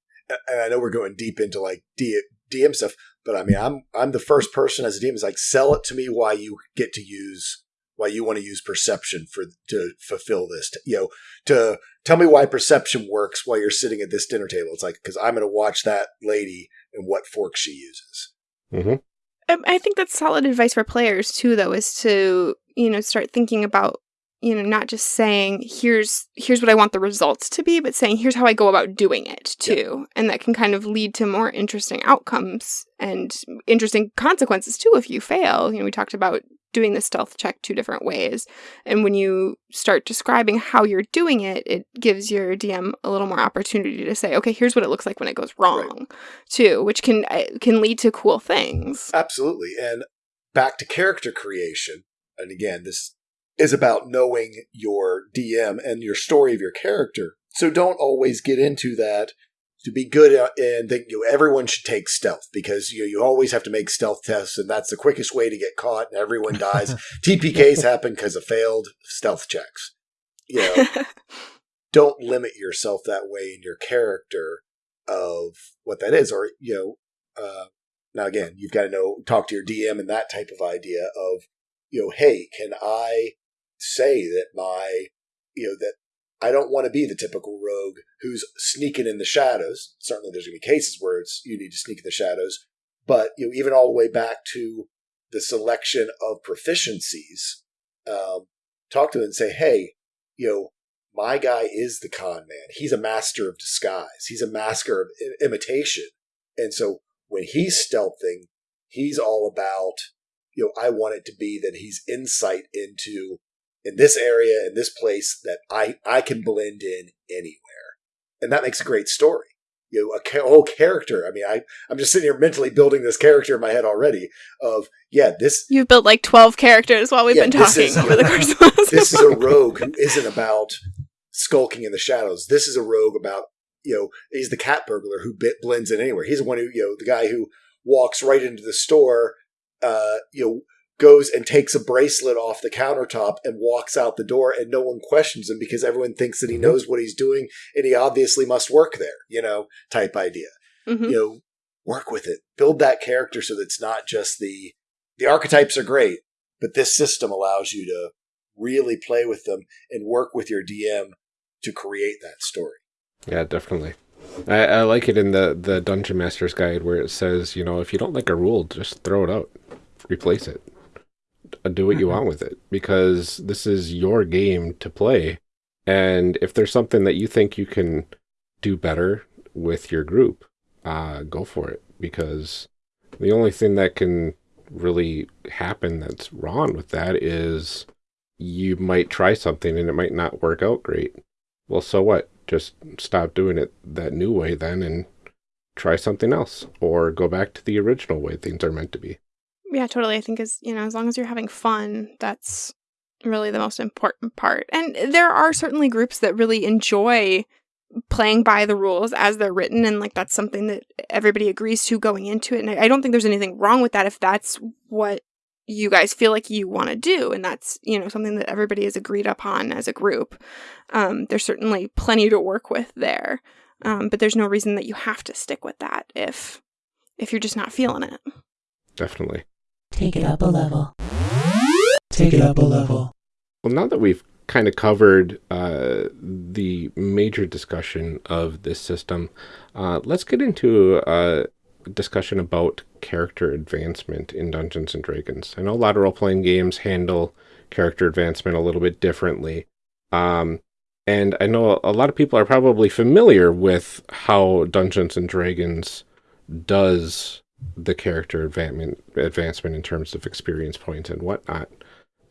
And I know we're going deep into like DM stuff, but I mean, I'm I'm the first person as a DM is like sell it to me why you get to use why you want to use perception for to fulfill this. You know, to tell me why perception works while you're sitting at this dinner table. It's like because I'm going to watch that lady and what fork she uses. hmm Um, Um, I think that's solid advice for players too, though, is to you know start thinking about you know not just saying here's here's what I want the results to be, but saying here's how I go about doing it too, and that can kind of lead to more interesting outcomes and interesting consequences too if you fail. You know, we talked about doing the stealth check two different ways, and when you start describing how you're doing it, it gives your DM a little more opportunity to say, okay, here's what it looks like when it goes wrong, too, which can uh, can lead to cool things. Absolutely. And back to character creation. And again, this is about knowing your DM and your story of your character. So don't always get into that to be good and think you know, everyone should take stealth because you you always have to make stealth tests and that's the quickest way to get caught and everyone dies. TPKs happen because of failed stealth checks. You know, don't limit yourself that way in your character of what that is or you know uh, now again you've got to know talk to your dm and that type of idea of you know hey can i say that my you know that i don't want to be the typical rogue who's sneaking in the shadows certainly there's going to be cases where it's you need to sneak in the shadows but you know even all the way back to the selection of proficiencies um, talk to them and say hey you know my guy is the con man. He's a master of disguise. He's a master of imitation. And so when he's stealthing, he's all about, you know, I want it to be that he's insight into in this area, in this place that I, I can blend in anywhere. And that makes a great story. You know, a whole character. I mean, I, I'm just sitting here mentally building this character in my head already of, yeah, this, You've built like 12 characters while we've Yeah, been talking is- over the course of this. this is a rogue who isn't about skulking in the shadows. This is a rogue about, you know, he's the cat burglar who bit blends in anywhere. He's the one who, you know, the guy who walks right into the store, uh, you know, goes and takes a bracelet off the countertop and walks out the door and no one questions him because everyone thinks that he Mhm. knows what he's doing and he obviously must work there, you know, type idea Mhm. you know work with it build that character so that it's not just the the archetypes are great but this system allows you to really play with them and work with your dm to create that story Yeah, definitely. I, I like it in the, the Dungeon Master's Guide where it says, you know, if you don't like a rule, just throw it out, replace it, do what you want with it, because this is your game to play. And if there's something that you think you can do better with your group, uh, go for it, because the only thing that can really happen that's wrong with that is you might try something and it might not work out great. Well, so what? Just stop doing it that new way then and try something else or go back to the original way things are meant to be. Yeah, totally. I think as you know, as long as you're having fun, that's really the most important part. And there are certainly groups that really enjoy playing by the rules as they're written and like that's something that everybody agrees to going into it. And I don't think there's anything wrong with that if that's what you guys feel like you want to do and that's, you know, something that everybody has agreed upon as a group. Um, there's certainly plenty to work with there. Um, but there's no reason that you have to stick with that if if you're just not feeling it. Definitely. Take it up a level. Take it up a level. Well, now that we've kind of covered uh, the major discussion of this system, uh, let's get into a discussion about character advancement in Dungeons and Dragons. I know a lot of role playing games handle character advancement a little bit differently. Um, and I know a lot of people are probably familiar with how Dungeons and Dragons does the character advancement advancement in terms of experience points and whatnot.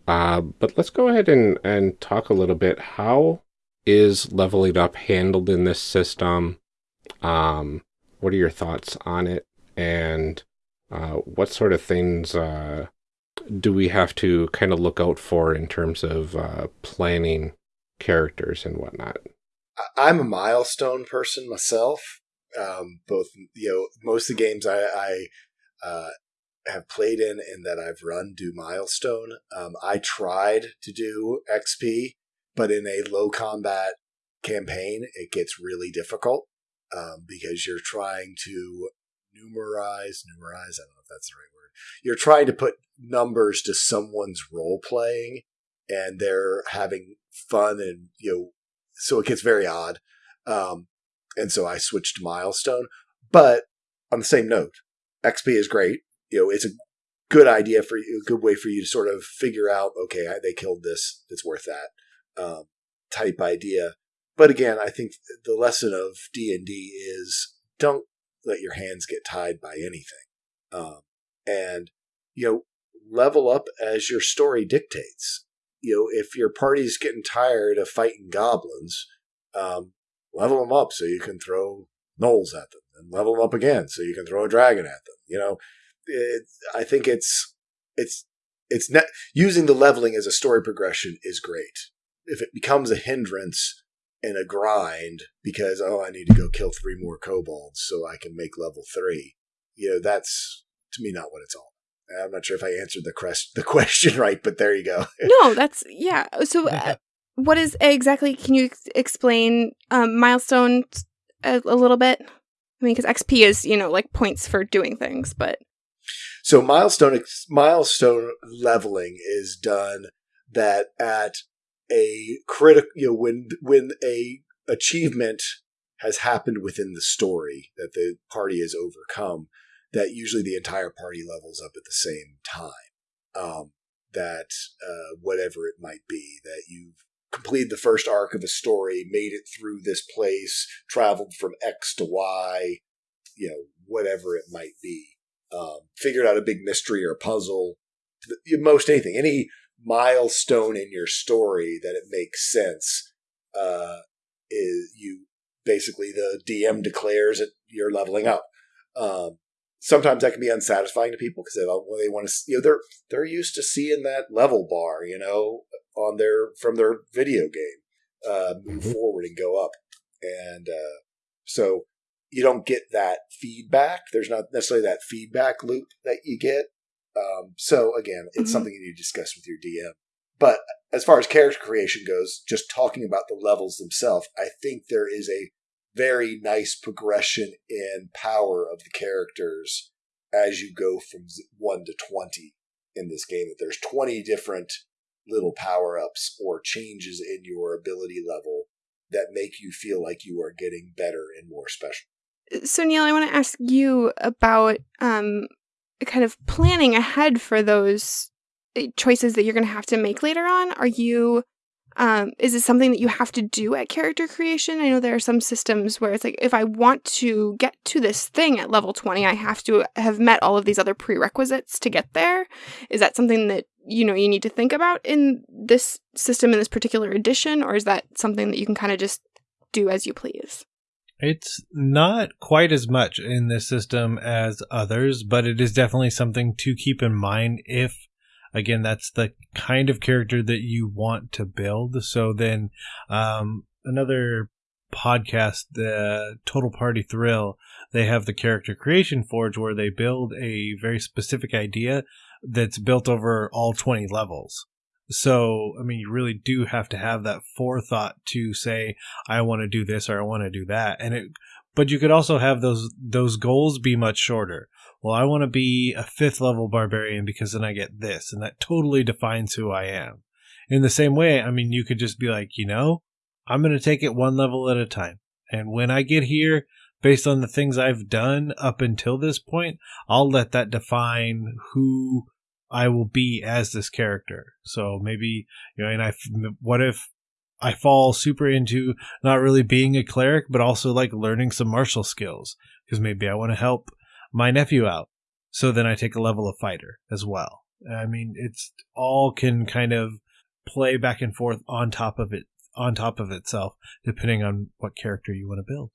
Uh, but let's go ahead and, and talk a little bit. How is leveling up handled in this system? Um, what are your thoughts on it? And uh, what sort of things uh, do we have to kind of look out for in terms of uh, planning characters and whatnot? I'm a milestone person myself. Um, both, you know, most of the games I, I uh, have played in and that I've run do milestone. Um, I tried to do XP, but in a low combat campaign, it gets really difficult um, because you're trying to numerize, numerize. I don't know if that's the right word. You're trying to put numbers to someone's role playing, and they're having fun, and you know, so it gets very odd. Um, and so I switched to milestone. But on the same note, XP is great. You know, it's a good idea for you, a good way for you to sort of figure out, okay, they killed this, it's worth that um, type idea. But again, I think the lesson of D and D is don't let your hands get tied by anything, um, and you know, level up as your story dictates. You know, if your party's getting tired of fighting goblins, um, level them up so you can throw gnolls at them, and level them up again so you can throw a dragon at them. You know, it, I think it's it's it's ne- using the leveling as a story progression is great. If it becomes a hindrance and a grind because oh I need to go kill three more kobolds so I can make level three, you know that's to me not what it's all. I'm not sure if I answered the crest the question right, but there you go. no, that's yeah. So, uh, what is exactly? Can you ex- explain um, milestone a, a little bit? I mean, because XP is you know like points for doing things, but so milestone milestone leveling is done that at a critical you know when when a achievement has happened within the story that the party has overcome that usually the entire party levels up at the same time. Um, that uh, whatever it might be, that you've completed the first arc of a story, made it through this place, traveled from X to Y, you know, whatever it might be, um, figured out a big mystery or puzzle, most anything, any milestone in your story that it makes sense, uh, is you basically the DM declares that you're leveling up. Um, sometimes that can be unsatisfying to people because they, they want to, you know, they're they're used to seeing that level bar, you know, on their from their video game, uh, move mm-hmm. forward and go up, and uh, so you don't get that feedback. There's not necessarily that feedback loop that you get. Um, so again, it's mm-hmm. something you need to discuss with your DM. But as far as character creation goes, just talking about the levels themselves, I think there is a very nice progression in power of the characters as you go from 1 to 20 in this game. That there's 20 different little power ups or changes in your ability level that make you feel like you are getting better and more special. So, Neil, I want to ask you about um, kind of planning ahead for those eh, choices that you're going to have to make later on. Are you um, is it something that you have to do at character creation? I know there are some systems where it's like, if I want to get to this thing at level 20, I have to have met all of these other prerequisites to get there. Is that something that, you know, you need to think about in this system, in this particular edition? Or is that something that you can kind of just do as you please? It's not quite as much in this system as others, but it is definitely something to keep in mind if again that's the kind of character that you want to build so then um, another podcast the total party thrill they have the character creation forge where they build a very specific idea that's built over all 20 levels so i mean you really do have to have that forethought to say i want to do this or i want to do that and it but you could also have those those goals be much shorter well, I want to be a fifth level barbarian because then I get this, and that totally defines who I am. In the same way, I mean, you could just be like, you know, I'm going to take it one level at a time. And when I get here, based on the things I've done up until this point, I'll let that define who I will be as this character. So maybe, you know, and I, what if I fall super into not really being a cleric, but also like learning some martial skills because maybe I want to help my nephew out. So then I take a level of fighter as well. I mean, it's all can kind of play back and forth on top of it, on top of itself, depending on what character you want to build.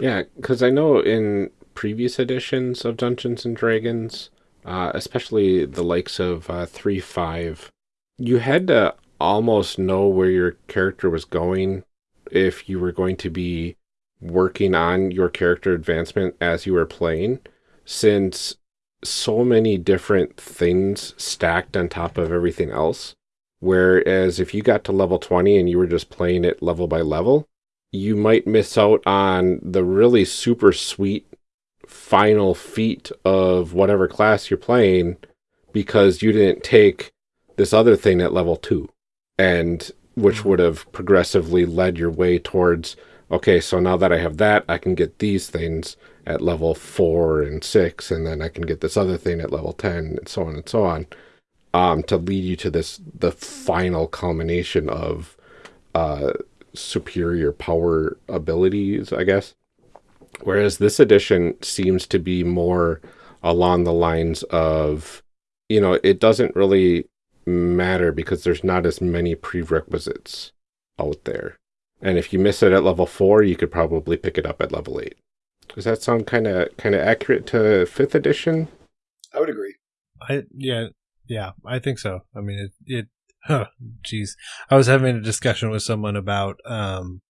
Yeah, because I know in previous editions of Dungeons and Dragons, uh, especially the likes of uh, 3 5, you had to almost know where your character was going if you were going to be working on your character advancement as you were playing, since so many different things stacked on top of everything else. Whereas if you got to level 20 and you were just playing it level by level, you might miss out on the really super sweet final feat of whatever class you're playing because you didn't take this other thing at level 2 and which Mm-hmm. would have progressively led your way towards okay so now that I have that I can get these things at level 4 and 6 and then I can get this other thing at level 10 and so on and so on um to lead you to this the final culmination of uh superior power abilities I guess whereas this edition seems to be more along the lines of you know it doesn't really matter because there's not as many prerequisites out there and if you miss it at level 4 you could probably pick it up at level 8 does that sound kind of kind of accurate to 5th edition I would agree. I yeah yeah I think so. I mean it it huh, jeez. I was having a discussion with someone about um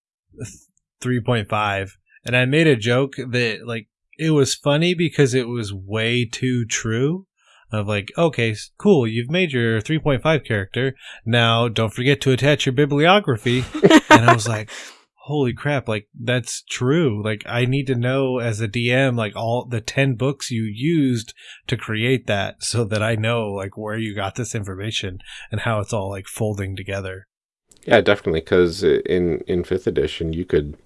3.5 and I made a joke that like it was funny because it was way too true of like okay cool you've made your 3.5 character now don't forget to attach your bibliography and I was like holy crap like that's true like I need to know as a DM like all the 10 books you used to create that so that I know like where you got this information and how it's all like folding together. Yeah, definitely. Because in in fifth edition, you could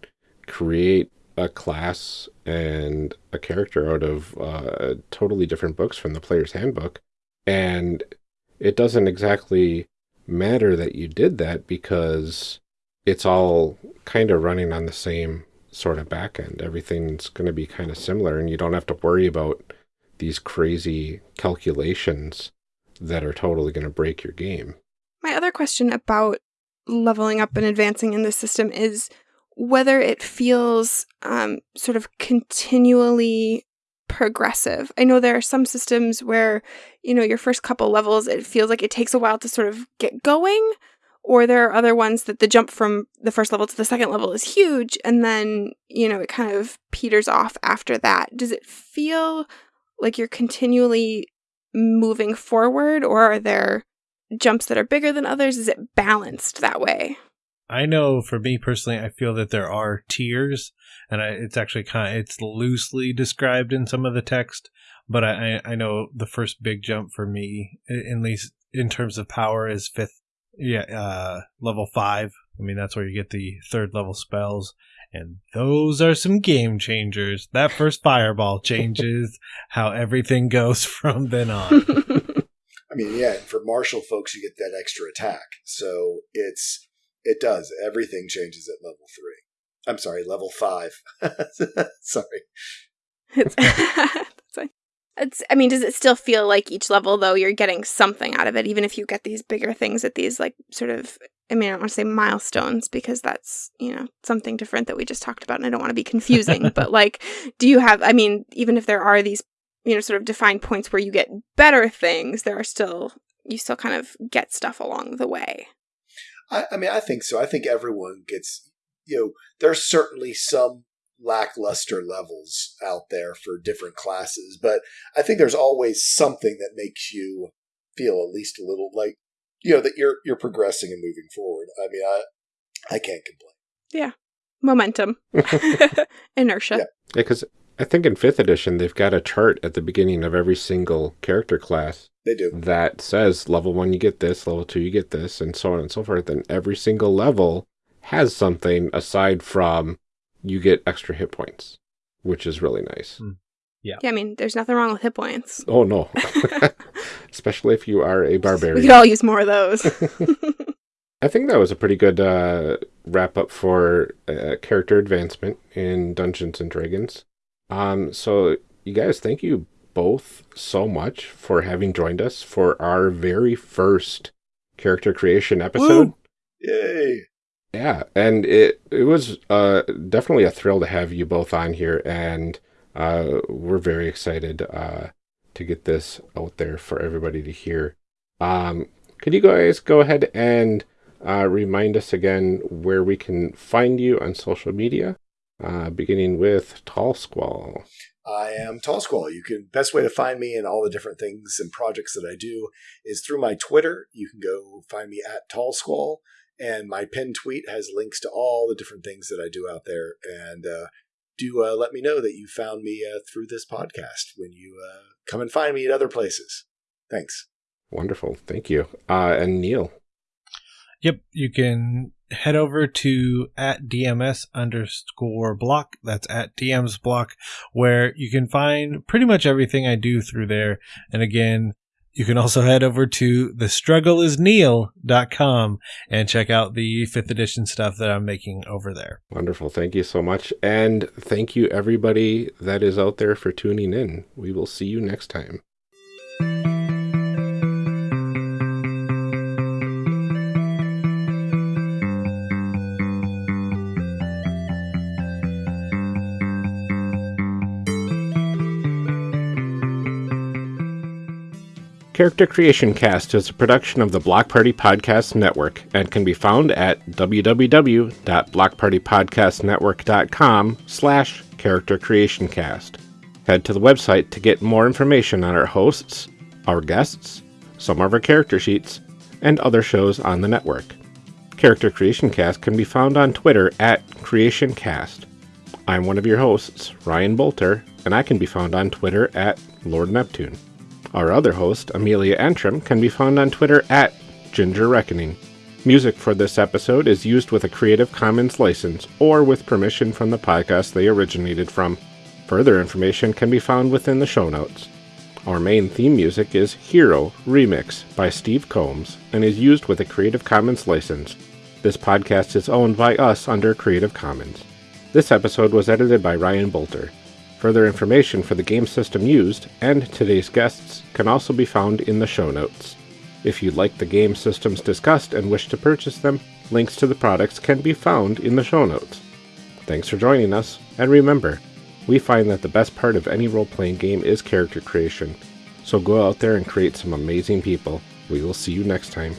create a class and a character out of uh, totally different books from the player's handbook, and it doesn't exactly matter that you did that because it's all kind of running on the same sort of back end. Everything's going to be kind of similar, and you don't have to worry about these crazy calculations that are totally going to break your game. My other question about leveling up and advancing in this system is whether it feels um, sort of continually progressive. I know there are some systems where, you know, your first couple levels, it feels like it takes a while to sort of get going. Or there are other ones that the jump from the first level to the second level is huge, and then, you know, it kind of peters off after that. Does it feel like you're continually moving forward, or are there jumps that are bigger than others? Is it balanced that way? I know for me personally, I feel that there are tiers, and I, it's actually kind of it's loosely described in some of the text. But I, I know the first big jump for me, at least in terms of power, is fifth, yeah, uh, level five. I mean that's where you get the third level spells, and those are some game changers. That first fireball changes how everything goes from then on. I mean, yeah, and for martial folks, you get that extra attack. So it's it does everything changes at level three. I'm sorry, level five. sorry. It's, that's fine. It's, I mean, does it still feel like each level, though, you're getting something out of it, even if you get these bigger things at these, like, sort of, I mean, I don't want to say milestones because that's, you know, something different that we just talked about, and I don't want to be confusing, but, like, do you have, I mean, even if there are these, you know, sort of defined points where you get better things, there are still, you still kind of get stuff along the way. I, I mean, I think so. I think everyone gets, you know, there's certainly some lackluster levels out there for different classes, but I think there's always something that makes you feel at least a little like, you know, that you're you're progressing and moving forward. I mean, I I can't complain. Yeah, momentum, inertia. Yeah. Yeah, because I think in fifth edition, they've got a chart at the beginning of every single character class They do. that says level one, you get this, level two, you get this, and so on and so forth. And every single level has something aside from you get extra hit points, which is really nice. Yeah, yeah. I mean, there's nothing wrong with hit points. Oh, no. Especially if you are a barbarian. We could all use more of those. I think that was a pretty good uh, wrap up for uh, character advancement in Dungeons and Dragons. Um, so, you guys, thank you both so much for having joined us for our very first character creation episode. Woo! Yay! Yeah, and it it was uh, definitely a thrill to have you both on here, and uh, we're very excited uh, to get this out there for everybody to hear. Um, could you guys go ahead and uh, remind us again where we can find you on social media, uh, beginning with Tall Squall? I am Tall Squall. You can best way to find me and all the different things and projects that I do is through my Twitter. You can go find me at Tall Squall, and my pinned tweet has links to all the different things that I do out there. And uh, do uh, let me know that you found me uh, through this podcast when you uh, come and find me at other places. Thanks. Wonderful, thank you. Uh, and Neil, Yep, you can head over to at DMS underscore block. That's at DM's block, where you can find pretty much everything I do through there. And again, you can also head over to thestruggleisneil.com and check out the fifth edition stuff that I'm making over there. wonderful, thank you so much, and thank you everybody that is out there for tuning in. We will see you next time. Character Creation Cast is a production of the Block Party Podcast Network and can be found at www.blockpartypodcastnetwork.com slash character creation cast. Head to the website to get more information on our hosts, our guests, some of our character sheets, and other shows on the network. Character Creation Cast can be found on Twitter at CreationCast. I'm one of your hosts, Ryan Bolter, and I can be found on Twitter at Lord Neptune. Our other host, Amelia Antrim, can be found on Twitter at Ginger Reckoning. Music for this episode is used with a Creative Commons license or with permission from the podcast they originated from. Further information can be found within the show notes. Our main theme music is Hero Remix by Steve Combs and is used with a Creative Commons license. This podcast is owned by us under Creative Commons. This episode was edited by Ryan Bolter. Further information for the game system used and today's guests can also be found in the show notes. If you like the game systems discussed and wish to purchase them, links to the products can be found in the show notes. Thanks for joining us, and remember, we find that the best part of any role playing game is character creation. So go out there and create some amazing people. We will see you next time.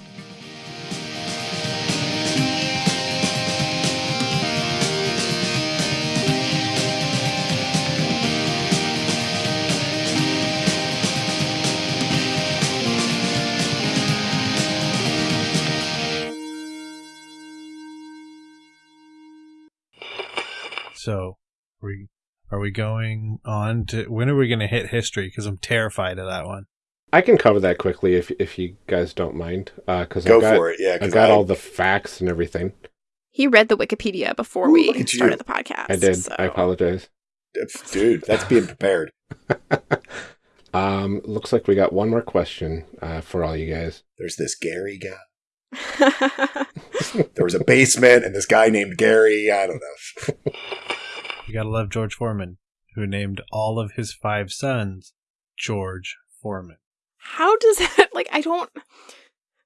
So, are we are we going on to when are we going to hit history? Because I'm terrified of that one. I can cover that quickly if if you guys don't mind, because Go I've got, for it. Yeah, I've 'cause got I- all the facts and everything. he read the Wikipedia before Ooh, we look at you. started the podcast. I did. so- I apologize. dude. That's being prepared. Um, looks like we got one more question uh, for all you guys. There's this Gary guy. There was a basement and this guy named Gary. I don't know. You gotta love George Foreman, who named all of his five sons George Foreman. How does that like? I don't.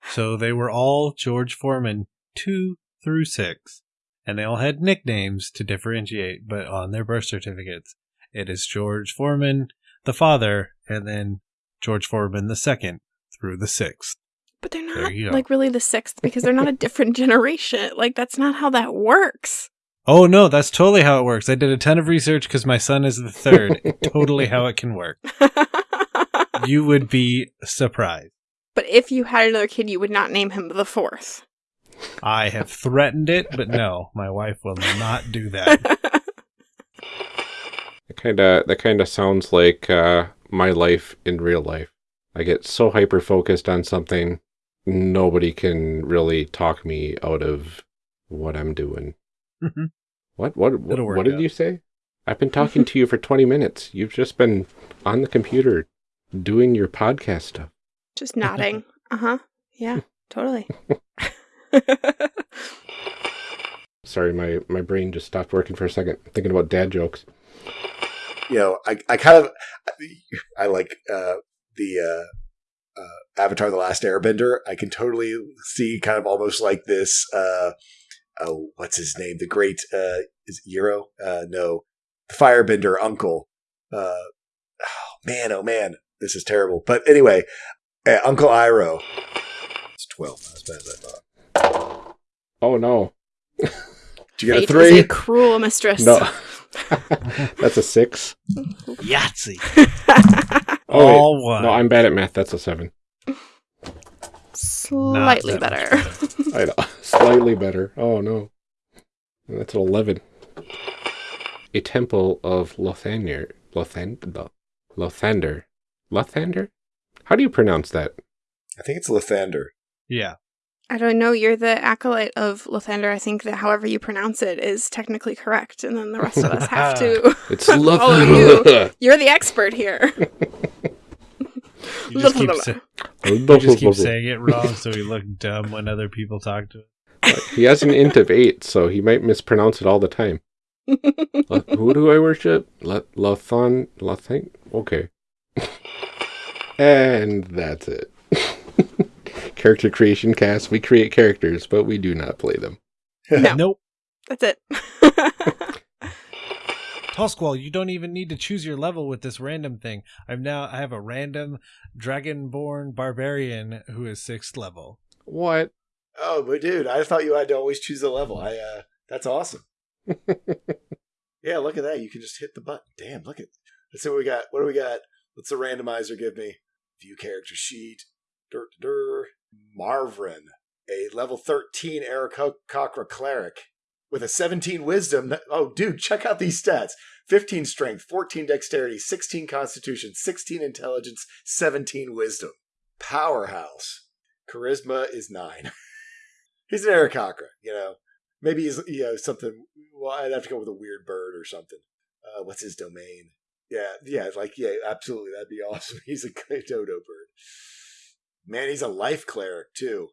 So they were all George Foreman two through six, and they all had nicknames to differentiate, but on their birth certificates, it is George Foreman, the father, and then George Foreman the second through the sixth. But they're not like really the sixth because they're not a different generation. Like that's not how that works. Oh no, that's totally how it works. I did a ton of research because my son is the third. totally how it can work. You would be surprised. but if you had another kid, you would not name him the fourth. I have threatened it, but no, my wife will not do that. That kind of that kind of sounds like uh, my life in real life. I get so hyper focused on something, nobody can really talk me out of what I'm doing. What what what, what did out. you say? I've been talking to you for 20 minutes. You've just been on the computer doing your podcast stuff. Just nodding. Uh huh. Yeah, totally. Sorry, my my brain just stopped working for a second thinking about dad jokes. you know, I, I kind of, I like uh, the uh, uh, Avatar: The Last Airbender. I can totally see kind of almost like this. Uh, oh, what's his name? The great uh, is it Euro? Uh, no, the Firebender uncle. Uh, oh man, oh man, this is terrible. But anyway, uh, Uncle Iroh. It's twelve. Not as bad as I thought. Oh no. Did you get a Fate three? is a cruel mistress. No. That's a 6. Yahtzee. Oh, wait. All one. No, I'm bad at math. That's a 7. Slightly better. I know. Slightly better. Oh no. That's an 11. A temple of Lothander. Lothander. Lothander. Lothander? How do you pronounce that? I think it's Lothander. yeah. I don't know. You're the acolyte of Lothander. I think that however you pronounce it is technically correct, and then the rest of us have to. It's Follow Lothander. You're the expert here. You just keep, sa- oh, you just keep saying it wrong so we look dumb when other people talk to him. He has an int of 8, so he might mispronounce it all the time. Lo- Who do I worship? Lo- Lothon? Lothang? Okay. and that's it. Character creation cast. We create characters, but we do not play them. No. Nope. That's it. Tall you don't even need to choose your level with this random thing. I'm now I have a random dragonborn barbarian who is sixth level. What? Oh, but dude, I thought you had to always choose the level. I uh that's awesome. yeah, look at that. You can just hit the button. Damn, look at let's see what we got. What do we got? What's the randomizer give me? View character sheet. Dur, dur, dur. Marvin, a level 13 Aarakocra cleric with a 17 wisdom. Oh, dude, check out these stats 15 strength, 14 dexterity, 16 constitution, 16 intelligence, 17 wisdom. Powerhouse. Charisma is 9. he's an Aarakocra, you know. Maybe he's, you know, something. Well, I'd have to go with a weird bird or something. Uh, what's his domain? Yeah, yeah, like, yeah, absolutely. That'd be awesome. He's a dodo bird. Man, he's a life cleric, too.